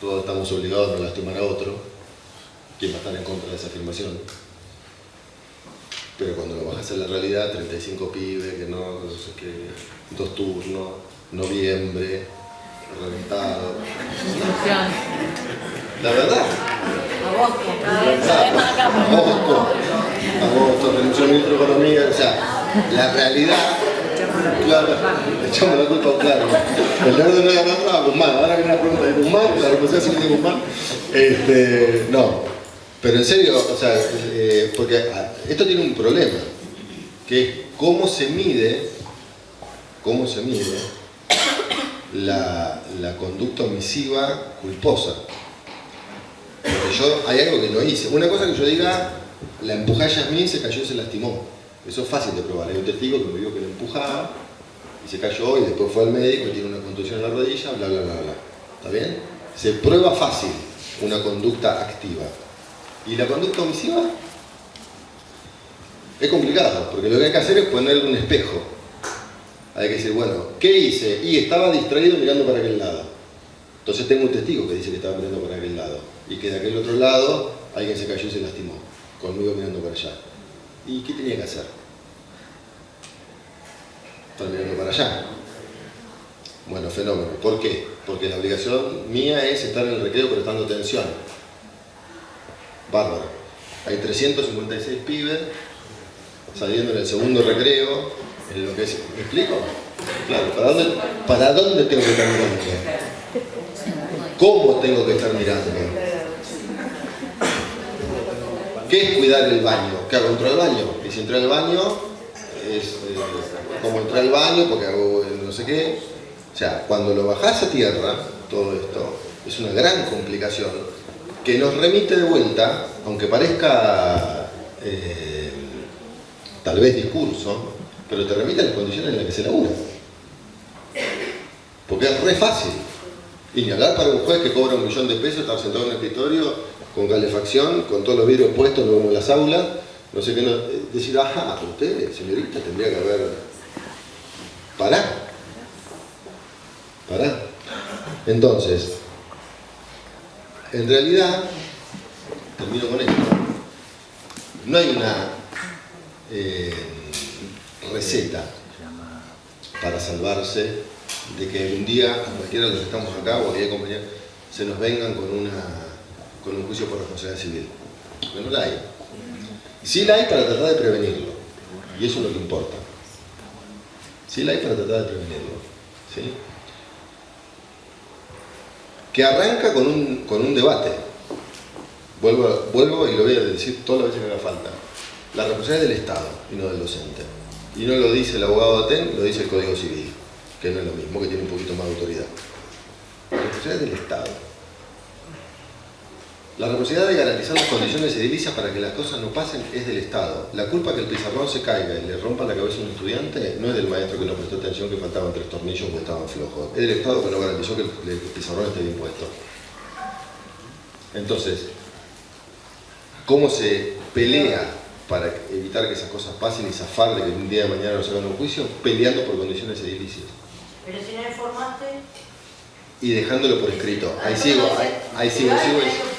todos estamos obligados a no lastimar a otro, ¿quién va a estar en contra de esa afirmación? Pero cuando lo bajas a la realidad, 35 pibes, que no, no sé qué, dos turnos, noviembre, reventado. La verdad. Agosto. Agosto. Agosto, renunció el ministro de Economía, o sea, la realidad, claro, le echamos la culpa a claro. El nerdo no era nada a Guzmán, ahora viene la pregunta de Guzmán, la es de Guzmán. Este, no, pero en serio, o sea, eh, porque esto tiene un problema, que es cómo se mide, cómo se mide la, la conducta omisiva culposa. Porque yo, hay algo que no hice. Una cosa que yo diga, la empujé a Yasmín, se cayó y se lastimó. Eso es fácil de probar. Hay un testigo que me dijo que la empujaba y se cayó y después fue al médico y tiene una contusión en la rodilla, bla, bla, bla, bla. ¿Está bien? Se prueba fácil una conducta activa. ¿Y la conducta omisiva? Es complicado, porque lo que hay que hacer es ponerle un espejo. Hay que decir, bueno, ¿qué hice? Y estaba distraído mirando para aquel lado. Entonces tengo un testigo que dice que estaba mirando para aquel lado. Y que de aquel otro lado alguien se cayó y se lastimó. Conmigo mirando para allá. ¿Y qué tenía que hacer? Estar mirando para allá. Bueno, fenómeno. ¿Por qué? Porque la obligación mía es estar en el recreo prestando atención. Bárbaro. Hay 356 pibes saliendo en el segundo recreo, en lo que. ¿Me explico? Claro, ¿para dónde, ¿para dónde tengo que estar mirando? ¿Cómo tengo que estar mirando? ¿Qué es cuidar el baño? ¿Qué hago? ¿Entro al baño? Y si entro al baño, es eh, como entrar al baño porque hago no sé qué. O sea, cuando lo bajás a tierra, todo esto, es una gran complicación que nos remite de vuelta, aunque parezca eh, tal vez discurso, pero te remite a las condiciones en las que se labura. Porque es re fácil. Y ni hablar para un juez que cobra un millón de pesos, estar sentado en un escritorio con calefacción, con todos los vidrios puestos, no como las aulas, no sé qué, no, decir, ajá, usted, señorita, tendría que haber... Pará. Pará. Entonces, en realidad, termino con esto, no hay una eh, receta para salvarse de que un día cualquiera de los que estamos acá o a compañeros se nos vengan con, una, con un juicio por responsabilidad civil. Porque no la hay. Sí la hay para tratar de prevenirlo. Y eso es lo que importa. Sí la hay para tratar de prevenirlo. ¿sí? Que arranca con un, con un debate. Vuelvo, vuelvo y lo voy a decir todas las veces que haga falta. La responsabilidad es del Estado y no del docente. Y no lo dice el abogado de ATEN, lo dice el Código Civil, que no es lo mismo, que tiene un poquito más de autoridad. La responsabilidad es del Estado. La responsabilidad de garantizar las condiciones edilicias para que las cosas no pasen es del Estado. La culpa que el pizarrón se caiga y le rompa la cabeza a un estudiante no es del maestro que no prestó atención que faltaban tres tornillos o que estaban flojos. Es del Estado que no garantizó que el pizarrón esté bien puesto. Entonces, ¿cómo se pelea para evitar que esas cosas pasen y zafar de que un día de mañana nos hagan un juicio? Peleando por condiciones edilicias. Pero si no informaste... Y dejándolo por escrito. Ahí sigo, ahí, ahí sigo, sigo.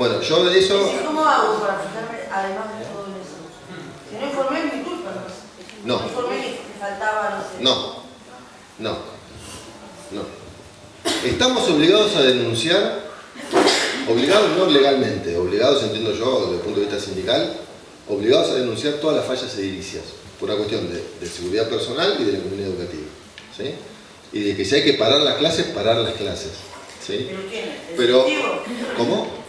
Bueno, yo de eso... ¿Cómo hago para fijarme además de todo eso? Si no informé, es mi culpa, ¿no? No. No informé que faltaba, no sé. No, no, no. Estamos obligados a denunciar, obligados no legalmente, obligados entiendo yo desde el punto de vista sindical, obligados a denunciar todas las fallas edilicias, por una cuestión de, de seguridad personal y de la comunidad educativa. ¿sí? Y de que si hay que parar las clases, parar las clases. ¿sí? ¿Pero quién? ¿El Pero? ¿Cómo?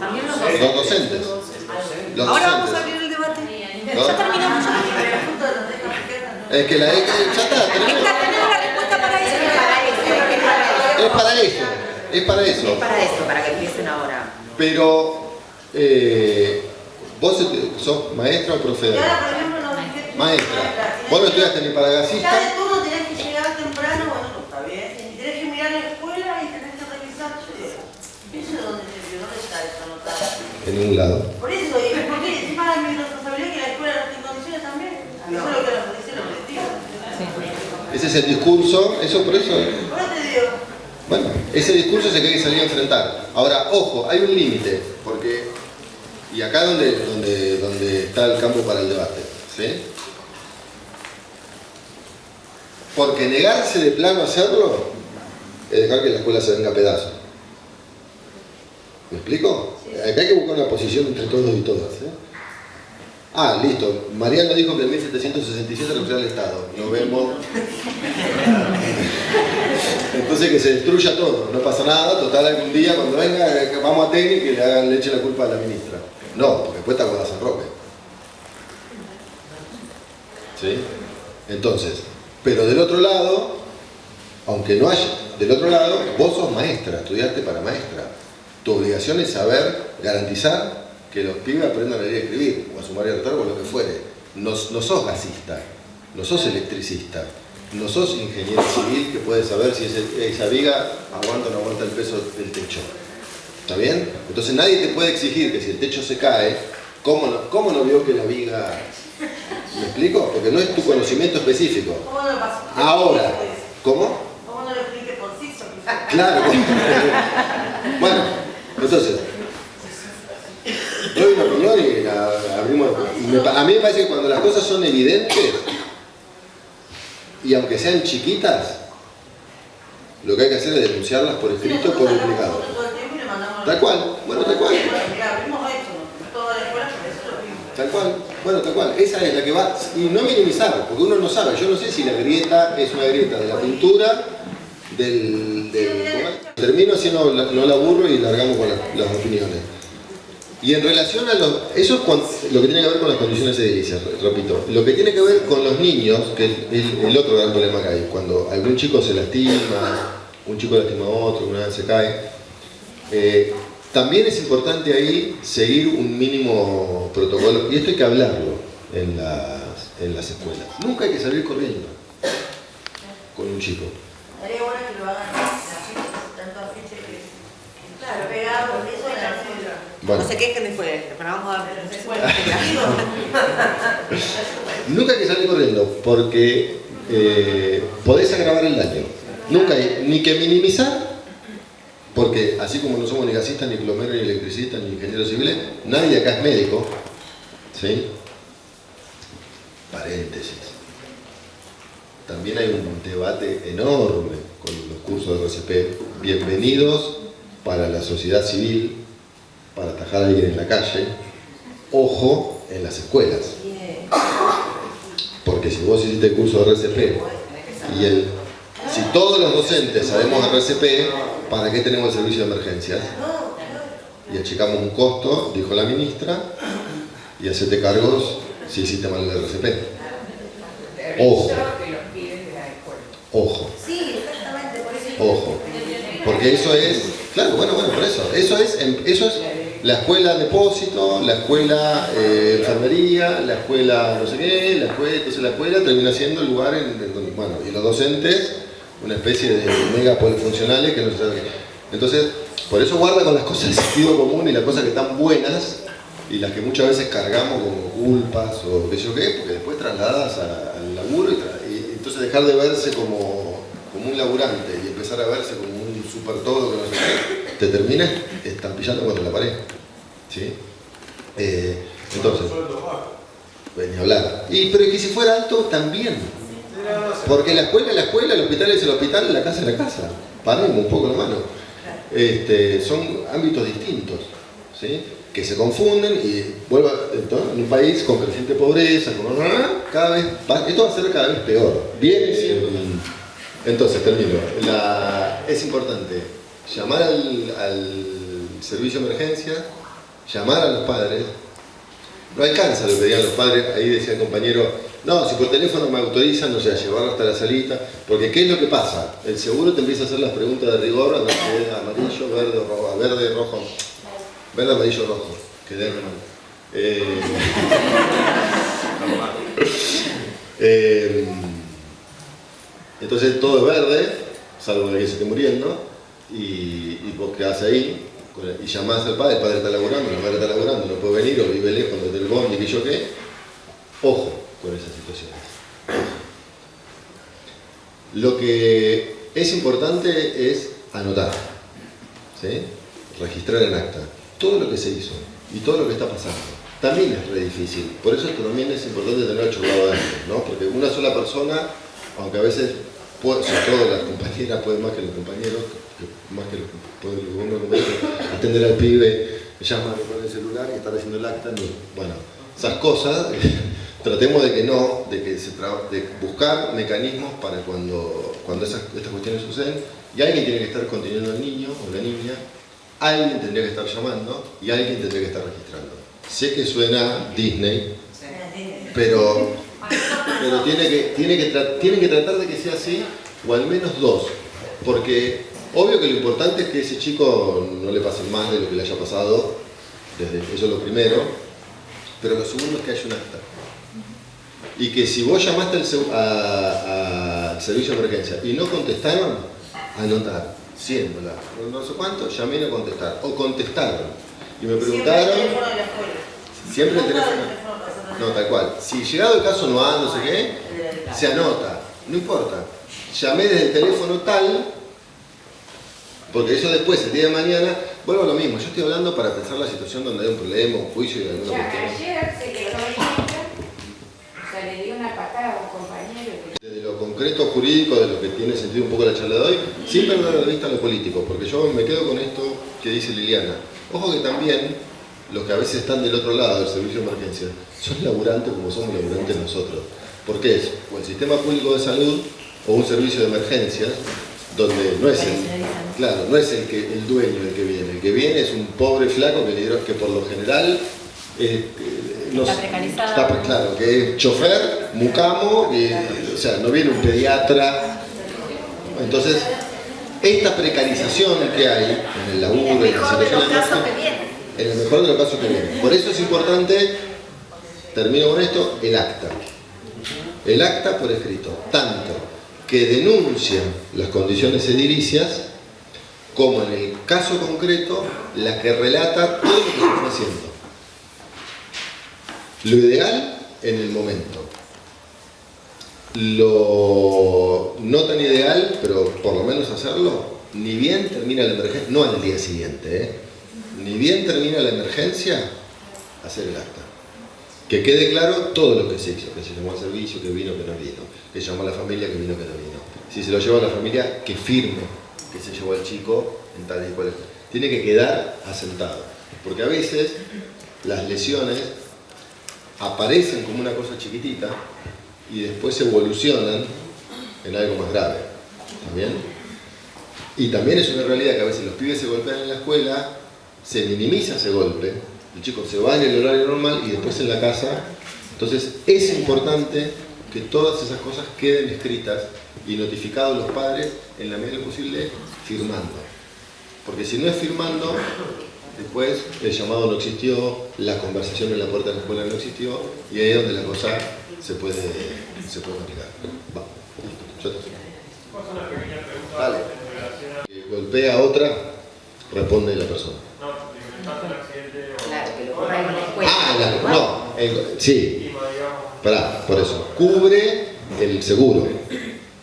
Los Los docentes. Los Ahora vamos a abrir el debate. ¿No? Ya terminamos. Ya terminamos. Es que la E ya está, tenemos- Tenemos la respuesta para eso. es para eso, es para eso. para eso, para que empiecen ahora. Pero, eh, vos sos maestra o profe. Maestra, vos no estudiaste ni para gasista, de turno tenés que llegar temprano, bueno, no está bien. Y tenés que mirar la escuela y tenés que revisar. Yo digo, ¿Eso es donde se vio? ¿Dónde está eso anotado? en ningún lado. Por eso, ¿y por qué encima es mi responsabilidad que la escuela no esté en condiciones también? Eso es lo que nos dice el objetivo. Ese es el discurso, eso por eso. Eso te digo, Bueno, ese discurso se que hay que salir a enfrentar. Ahora, ojo, hay un límite, porque, y acá es donde, donde, donde está el campo para el debate, ¿sí? Porque negarse de plano a hacerlo es dejar que la escuela se venga a pedazos. ¿Me explico? Acá hay que buscar una posición entre todos y todas. ¿eh? Ah, listo. Mariano dijo que en 1767 renunciaba al Estado. Nos vemos. Entonces que se destruya todo, no pasa nada, total algún día cuando venga eh, vamos a Teni que le hagan leche la culpa a la ministra. No, porque después está Guada San Roque. ¿Sí? Entonces, pero del otro lado, aunque no haya, del otro lado, vos sos maestra, estudiaste para maestra. Tu obligación es saber garantizar que los pibes aprendan a leer y escribir, o a sumar y a restar, o lo que fuere. No, no sos gasista, no sos electricista, no sos ingeniero civil que puede saber si esa viga aguanta o no aguanta el peso del techo. ¿Está bien? Entonces nadie te puede exigir que si el techo se cae, ¿cómo no, cómo no vio que la viga... ¿Me explico? Porque no es tu conocimiento específico. ¿cómo no lo pasó? Ahora, ¿cómo? ¿Cómo no lo explique por sí solo? Claro. bueno, entonces, doy una opinión y la abrimos. Me pa- a mí me parece que cuando las cosas son evidentes, y aunque sean chiquitas, lo que hay que hacer es denunciarlas por escrito por duplicado. Tal cual, bueno, tal cual. Abrimos la. Tal cual, bueno, tal cual. Esa es la que va. Y no minimizar, porque uno no sabe. Yo no sé si la grieta es una grieta de la pintura, del. Termino así no, no la aburro y largamos con la- las opiniones. Y en relación a los. Eso es cuan- lo que tiene que ver con las condiciones edilicias, re- repito. Lo que tiene que ver con los niños, que es el, el otro gran problema que hay, cuando algún chico se lastima, un chico lastima a otro, una vez se cae. eh, también es importante ahí seguir un mínimo protocolo, y esto hay que hablarlo en las, en las escuelas. Nunca hay que salir corriendo con un chico. Estaría bueno que lo hagan chicas, tanto afiche que... Claro, pegado, eso de la. Bueno, No se quejen después, pero vamos a nunca hay que salir corriendo porque eh, podés agravar el daño. Nunca hay ni que minimizar, porque así como no somos ni gasistas, ni plomeros, ni electricistas, ni ingenieros civiles, nadie acá es médico. ¿Sí? Paréntesis. También hay un debate enorme con los cursos de RCP. Bienvenidos para la sociedad civil, para atajar a alguien en la calle. Ojo en las escuelas. Porque si vos hiciste el curso de RCP y el, si todos los docentes sabemos RCP, ¿para qué tenemos el servicio de emergencias? Y achicamos un costo, dijo la ministra, y hacete cargos si hiciste mal el RCP. Ojo. Ojo. Sí, exactamente, por eso Ojo. Porque eso es, claro, bueno, bueno, por eso. Eso es, eso es la escuela depósito, la escuela eh, enfermería, la escuela no sé qué, la escuela, entonces la escuela termina siendo el lugar en, donde, bueno, y los docentes, una especie de mega polifuncionales que no se sabe. Entonces, por eso guarda con las cosas de sentido común y las cosas que están buenas y las que muchas veces cargamos como culpas o qué yo qué, porque después trasladadas al laburo y, entonces dejar de verse como, como un laburante y empezar a verse como super todo que no sé qué, te terminas estampillando contra la pared. ¿sí? Eh, entonces, pues, ni hablar. Y, pero es que si fuera alto, también. Porque la escuela es la escuela, el hospital es el hospital, la casa es la casa. Paremos un poco la mano. Este, son ámbitos distintos, ¿sí? que se confunden y vuelvo a- entonces, en un país con creciente pobreza, con, cada vez va- esto va a ser cada vez peor. Viene siendo. Entonces, termino. La- es importante llamar al, al servicio de emergencia, llamar a los padres. No alcanza lo que digan los padres, ahí decía el compañero, no, si por teléfono me autorizan, no sé, a llevarlo hasta la salita, porque ¿qué es lo que pasa? El seguro te empieza a hacer las preguntas de rigor, no sé, amarillo, verde, rojo, verde, rojo, verde, amarillo, rojo, quedé mal. Eh, eh, entonces todo es verde, salvo que se esté muriendo, y, y vos quedás ahí, el- y llamás al padre, el padre está laburando, la madre está laburando, no puede venir, o vive lejos del bondi, que yo qué. Ojo con esas situaciones. Lo que es importante es anotar, ¿sí? registrar en acta todo lo que se hizo y todo lo que está pasando. También es re difícil, por eso también es importante tener chorrado antes, ¿no? porque una sola persona, aunque a veces, puede, sobre todo las compañeras pueden más que los compañeros, que- más que los pueden los hombres compañeros, atender al pibe, llama con el celular y estar haciendo el acta, no. bueno, esas cosas, tratemos de que no, de que se tra- de buscar mecanismos para cuando, cuando esas, estas cuestiones suceden, y alguien tiene que estar conteniendo al niño o la niña, alguien tendría que estar llamando y alguien tendría que estar registrando. Sé que suena Disney, pero, pero tiene, que, tiene, que tra- tiene que tratar de que sea así, o al menos dos, porque obvio que lo importante es que ese chico no le pase más de lo que le haya pasado, desde, eso es lo primero, pero lo segundo es que haya un acta. Y que si vos llamaste al, a- servicio de emergencia y no contestaron, anotar, siéndola, no sé cuánto, llamé y no contestaron, o contestaron. Y me preguntaron, Siempre el teléfono de la escuela. siempre el teléfono. No, tal cual. Si llegado el caso no ha, no sé qué, se anota. No importa. Llamé desde el teléfono tal, porque eso después, el día de mañana, vuelvo a lo mismo. Yo estoy hablando para pensar la situación donde hay un problema, un juicio y alguna Ya, cuestión. ayer se quedó o sea, le dio una patada a un compañero que Desde lo concreto jurídico, de lo que tiene sentido un poco la charla de hoy, sin perder de vista lo político, porque yo me quedo con esto que dice Liliana. Ojo que también los que a veces están del otro lado del servicio de emergencia son laburantes como somos laburantes nosotros. Porque es o el sistema público de salud o un servicio de emergencias donde no es el, claro, no es el, que, el dueño el que viene. El que viene es un pobre flaco que, le- que por lo general eh, no Está precarizado. está claro, que es chofer, mucamo, y, o sea, no viene un pediatra. Entonces, esta precarización que hay en el laburo, en la en el mejor de los casos viene. Por eso es importante, termino con esto, el acta. El acta por escrito, tanto que denuncia las condiciones edilicias, como en el caso concreto, la que relata todo lo que se está haciendo. Lo ideal en el momento. Lo no tan ideal, pero por lo menos hacerlo, ni bien termina la emergencia, no al día siguiente, ¿eh? Ni bien termina la emergencia, hacer el acta. Que quede claro todo lo que se hizo, que se llamó al servicio, que vino, que no vino, que llamó a la familia, que vino, que no vino. Si se lo lleva a la familia, que firme que se llevó al chico en tal y cual. Tiene que quedar asentado. Porque a veces las lesiones aparecen como una cosa chiquitita y después evolucionan en algo más grave. ¿Está bien? Y también es una realidad que a veces los pibes se golpean en la escuela, se minimiza ese golpe, el chico se va en el horario normal y después en la casa. Entonces es importante que todas esas cosas queden escritas y notificados los padres en la medida posible firmando. Porque si no es firmando, después el llamado no existió, la conversación en la puerta de la escuela no existió y ahí es donde la cosa se puede, se puede aplicar. Va. Dale. Golpea a otra, responde la persona. Claro, que lo ocurra en la escuela. Ah, la- no, sí, pará, por eso. Cubre el seguro,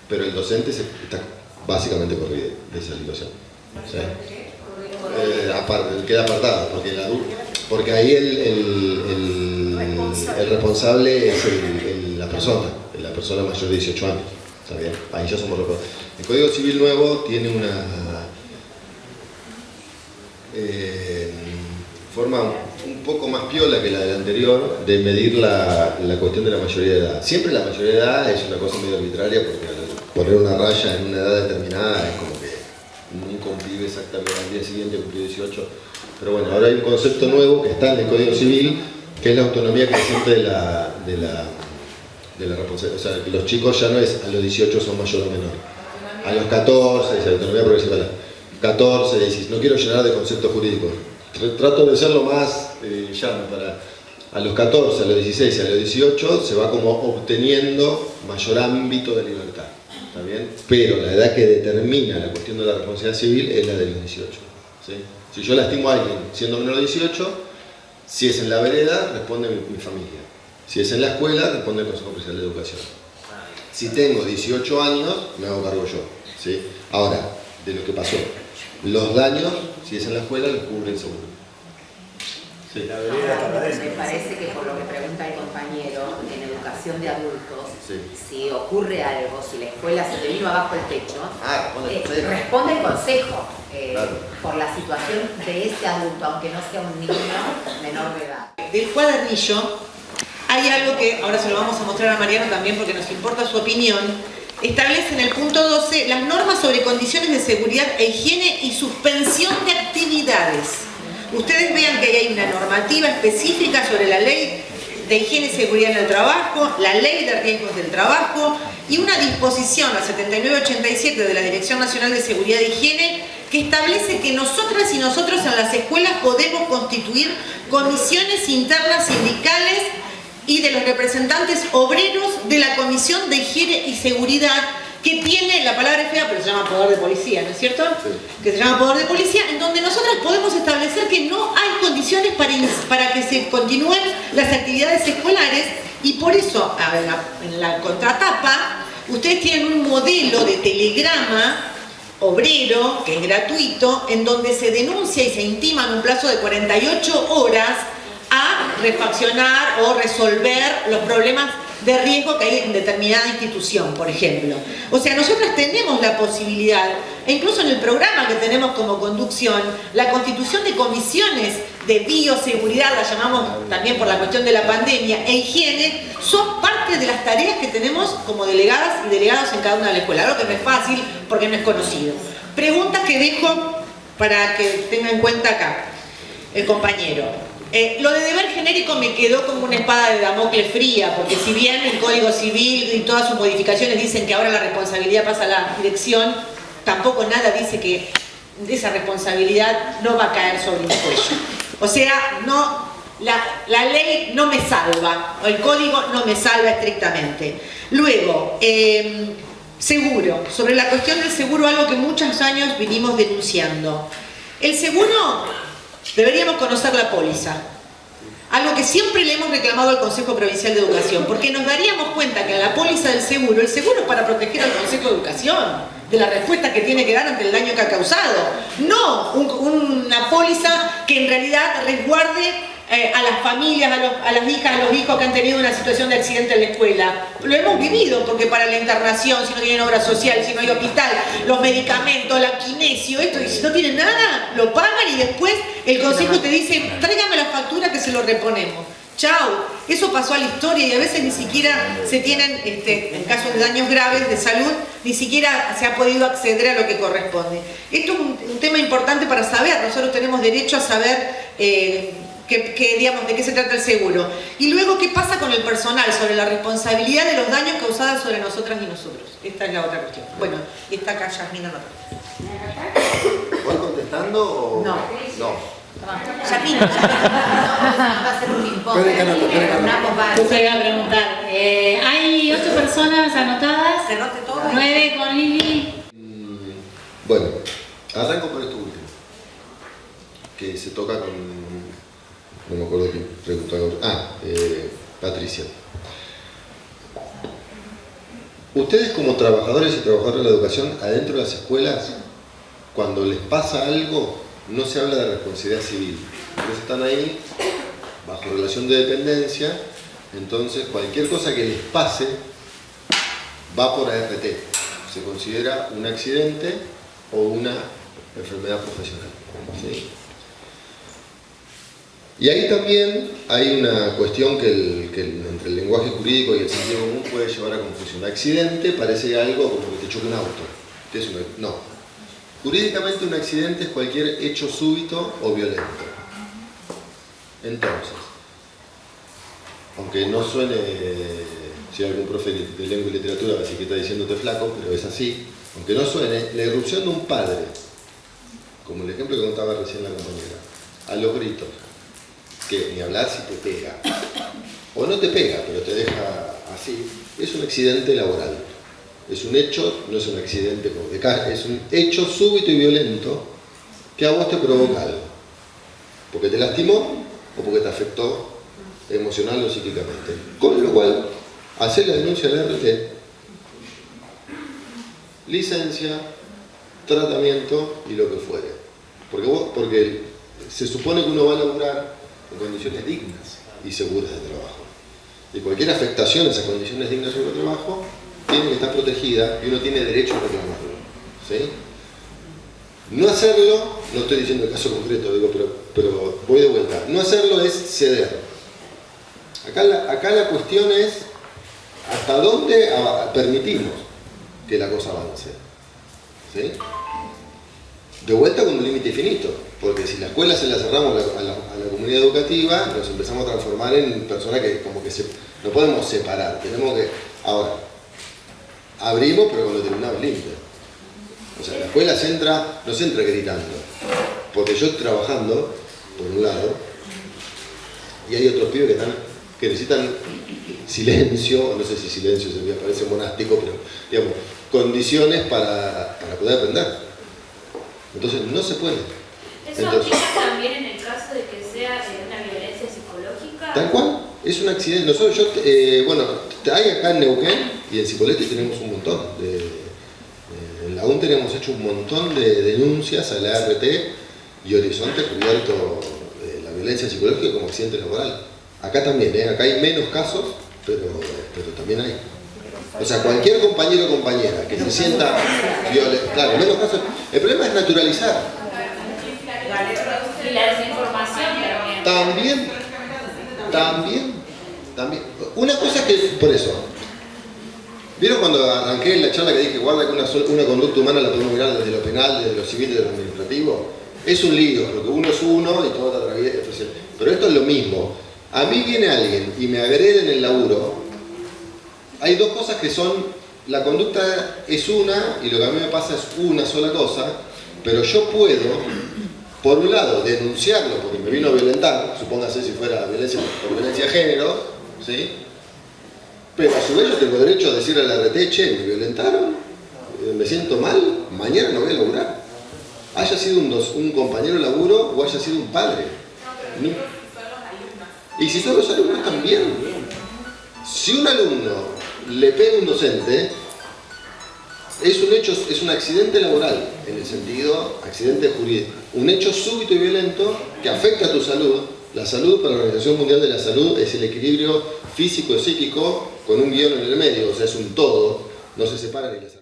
pero el docente está básicamente corrido de esa situación. ¿sí? Eh, queda apartado, porque, el porque ahí el, el- el- responsable es la persona, la persona mayor de 18 años. ¿Está bien? Ahí ya somos responsables. El Código Civil nuevo tiene una eh, forma poco más piola que la del anterior de medir la, la cuestión de la mayoría de edad. Siempre la mayoría de edad es una cosa medio arbitraria porque poner una raya en una edad determinada es como que nunca un pibe exactamente al día siguiente cumplió 18. Pero bueno, ahora hay un concepto nuevo que está en el Código Civil que es la autonomía creciente de la, de la, de la responsabilidad. O sea, que los chicos ya no es a los 18 son mayor o menor. A los 14, es autonomía progresiva. 14, 16, no quiero llenar de conceptos jurídicos. Tr- Trato de ser lo más eh, llano para... A los 14, a los 16 y a los 18 se va como obteniendo mayor ámbito de libertad. ¿Está? Pero la edad que determina la cuestión de la responsabilidad civil es la de los 18. ¿sí? Si yo lastimo a alguien siendo menor de 18, si es en la vereda, responde mi, mi familia. Si es en la escuela, responde el Consejo Oficial de Educación. Si tengo 18 años, me hago cargo yo. ¿sí? Ahora, de lo que pasó. Los daños, si es en la escuela, los cubre el seguro. Sí. Para Me parece que por lo que pregunta el compañero, en educación de adultos, Sí. si ocurre algo, si la escuela se te vino abajo el techo, Ah, responde el eh, consejo. responde el consejo eh, Claro. por la situación de ese adulto, aunque no sea un niño menor de edad. del cuadernillo hay algo que ahora se lo vamos a mostrar a Mariano también porque nos importa su opinión. Establece en el punto 12 las normas sobre condiciones de seguridad e higiene y suspensión de actividades. Ustedes vean que ahí hay una normativa específica sobre la ley de higiene y seguridad en el trabajo, la ley de riesgos del trabajo y una disposición, la 7987 de la Dirección Nacional de Seguridad e Higiene, que establece que nosotras y nosotros en las escuelas podemos constituir comisiones internas sindicales y de los representantes obreros de la Comisión de Higiene y Seguridad que tiene, la palabra es fea, pero se llama poder de policía, ¿no es cierto? Sí. Que se llama poder de policía, en donde nosotras podemos establecer que no hay condiciones para, para que se continúen las actividades escolares y por eso, a ver, en la contratapa, ustedes tienen un modelo de telegrama obrero, que es gratuito, en donde se denuncia y se intima en un plazo de 48 horas a refaccionar o resolver los problemas de riesgo que hay en determinada institución, por ejemplo. O sea, nosotros tenemos la posibilidad, e incluso en el programa que tenemos como conducción, la constitución de comisiones de bioseguridad, la llamamos también por la cuestión de la pandemia, e higiene, son parte de las tareas que tenemos como delegadas y delegados en cada una de las escuelas. Algo que no es fácil porque no es conocido. Preguntas que dejo para que tenga en cuenta acá el compañero. Eh, lo de deber genérico me quedó como una espada de Damocles fría, porque si bien el Código Civil y todas sus modificaciones dicen que ahora la responsabilidad pasa a la dirección, tampoco nada dice que esa responsabilidad no va a caer sobre mi cuello. O sea, no, la, ley no me salva, el código no me salva estrictamente. Luego, eh, seguro, sobre la cuestión del seguro, algo que muchos años vinimos denunciando. El seguro deberíamos conocer la póliza. Algo que siempre le hemos reclamado al Consejo Provincial de Educación, porque nos daríamos cuenta que en la póliza del seguro, el seguro es para proteger al Consejo de Educación de la respuesta que tiene que dar ante el daño que ha causado. No un- una póliza que en realidad resguarde eh, a las familias, a, las hijas, a los hijos que han tenido una situación de accidente en la escuela. Lo hemos vivido, porque para la internación, si no tienen obra social, si no hay hospital, los medicamentos, la kinesio, esto, y si no tienen nada, lo pagan y después el consejo te dice, tráigame la factura que se lo reponemos. Chau, eso pasó a la historia y a veces ni siquiera se tienen, este, en casos de daños graves de salud, ni siquiera se ha podido acceder a lo que corresponde. Esto es un, un tema importante para saber, nosotros tenemos derecho a saber eh, que, que, digamos, de qué se trata el seguro. Y luego, ¿qué pasa con el personal sobre la responsabilidad de los daños causados sobre nosotras y nosotros? Esta es la otra cuestión. Bueno, y está acá Yasmina no. ¿Voy contestando o...? No. No. Yasmina, va a ser un ping-pong. Yo te iba a preguntar, eh, hay ocho personas anotadas, ¿Se note todo? nueve con Lili. Mm, Bueno, arranco por esto último. Que se toca con... No me acuerdo quién preguntó ahora. Ah, eh, Patricia. Ustedes como trabajadores y trabajadoras de la educación, adentro de las escuelas, cuando les pasa algo, no se habla de responsabilidad civil. Ustedes están ahí bajo relación de dependencia, entonces cualquier cosa que les pase va por ART. Se considera un accidente o una enfermedad profesional. ¿sí? Y ahí también hay una cuestión que, el- entre el lenguaje jurídico y el sentido común puede llevar a confusión. Accidente parece algo como que te choque un auto. ¿Qué es un- no. Jurídicamente un accidente es cualquier hecho súbito o violento. Entonces, aunque no suene, si algún profe de lengua y literatura, así que está diciéndote flaco, pero es así, aunque no suene, la irrupción de un padre, como el ejemplo que contaba recién la compañera, a los gritos, ni hablar si te pega, o no te pega, pero te deja así, es un accidente laboral. Es un hecho, no es un accidente como de es un hecho súbito y violento que a vos te provoca algo. Porque te lastimó o porque te afectó emocional o psíquicamente. Con lo cual, hacer la denuncia al RT, licencia, tratamiento y lo que fuere. Porque, vos, porque se supone que uno va a laburar en condiciones dignas y seguras de trabajo. Y cualquier afectación a esas condiciones dignas el trabajo tiene que estar protegida y uno tiene derecho a reclamarlo. ¿sí? No hacerlo, no estoy diciendo el caso concreto, digo, pero, pero voy de vuelta. No hacerlo es ceder. Acá la, acá la cuestión es hasta dónde permitimos que la cosa avance. ¿sí? De vuelta con un límite finito, porque si la escuela se la cerramos a la, comunidad educativa, nos empezamos a transformar en personas que como que se, no podemos separar, tenemos que... Ahora, abrimos pero con determinados límites. O sea, la escuela entra, no se entra gritando, porque yo trabajando, por un lado, y hay otros pibes que, están, que necesitan silencio, no sé si silencio se me parece monástico, pero digamos, condiciones para, para poder aprender. Entonces no se puede. ¿Eso Entonces, aplica también en el caso de que sea eh, una violencia psicológica? Tal cual, es un accidente. Nosotros, yo, eh, bueno, hay acá en Neuquén y en Cipolletti tenemos un montón. De, eh, en la UN tenemos hecho un montón de denuncias a la ART y Horizonte cubierto eh, la violencia psicológica como accidente laboral. Acá también, ¿eh? acá hay menos casos, pero, pero también hay. O sea, cualquier compañero o compañera que se sienta violento, claro, menos casos. El problema es naturalizar. Y la desinformación también. También, también, también. Una cosa es que, por eso, ¿vieron cuando arranqué la charla que dije, guarda que una, una conducta humana la podemos mirar desde lo penal, desde lo civil, desde lo administrativo? Es un lío, porque uno es uno y todo te atraviesa. Pero esto es lo mismo. A mí viene alguien y me agrede en el laburo, hay dos cosas que son, la conducta es una y lo que a mí me pasa es una sola cosa, pero yo puedo, por un lado, denunciarlo porque me vino a violentar, supóngase si fuera violencia por violencia de género, ¿sí? Pero a su vez yo tengo derecho a decirle a la RT, che, me violentaron, eh, me siento mal, mañana no voy a laburar. Haya sido un, dos- un compañero de laburo o haya sido un padre. No. Y si son los alumnos también. Si un alumno le pega a un docente, es un hecho, es un accidente laboral, en el sentido, accidente jurídico, un hecho súbito y violento que afecta a tu salud. La salud para la Organización Mundial de la Salud es el equilibrio físico y psíquico con un guion en el medio, o sea, es un todo, no se separa ni la.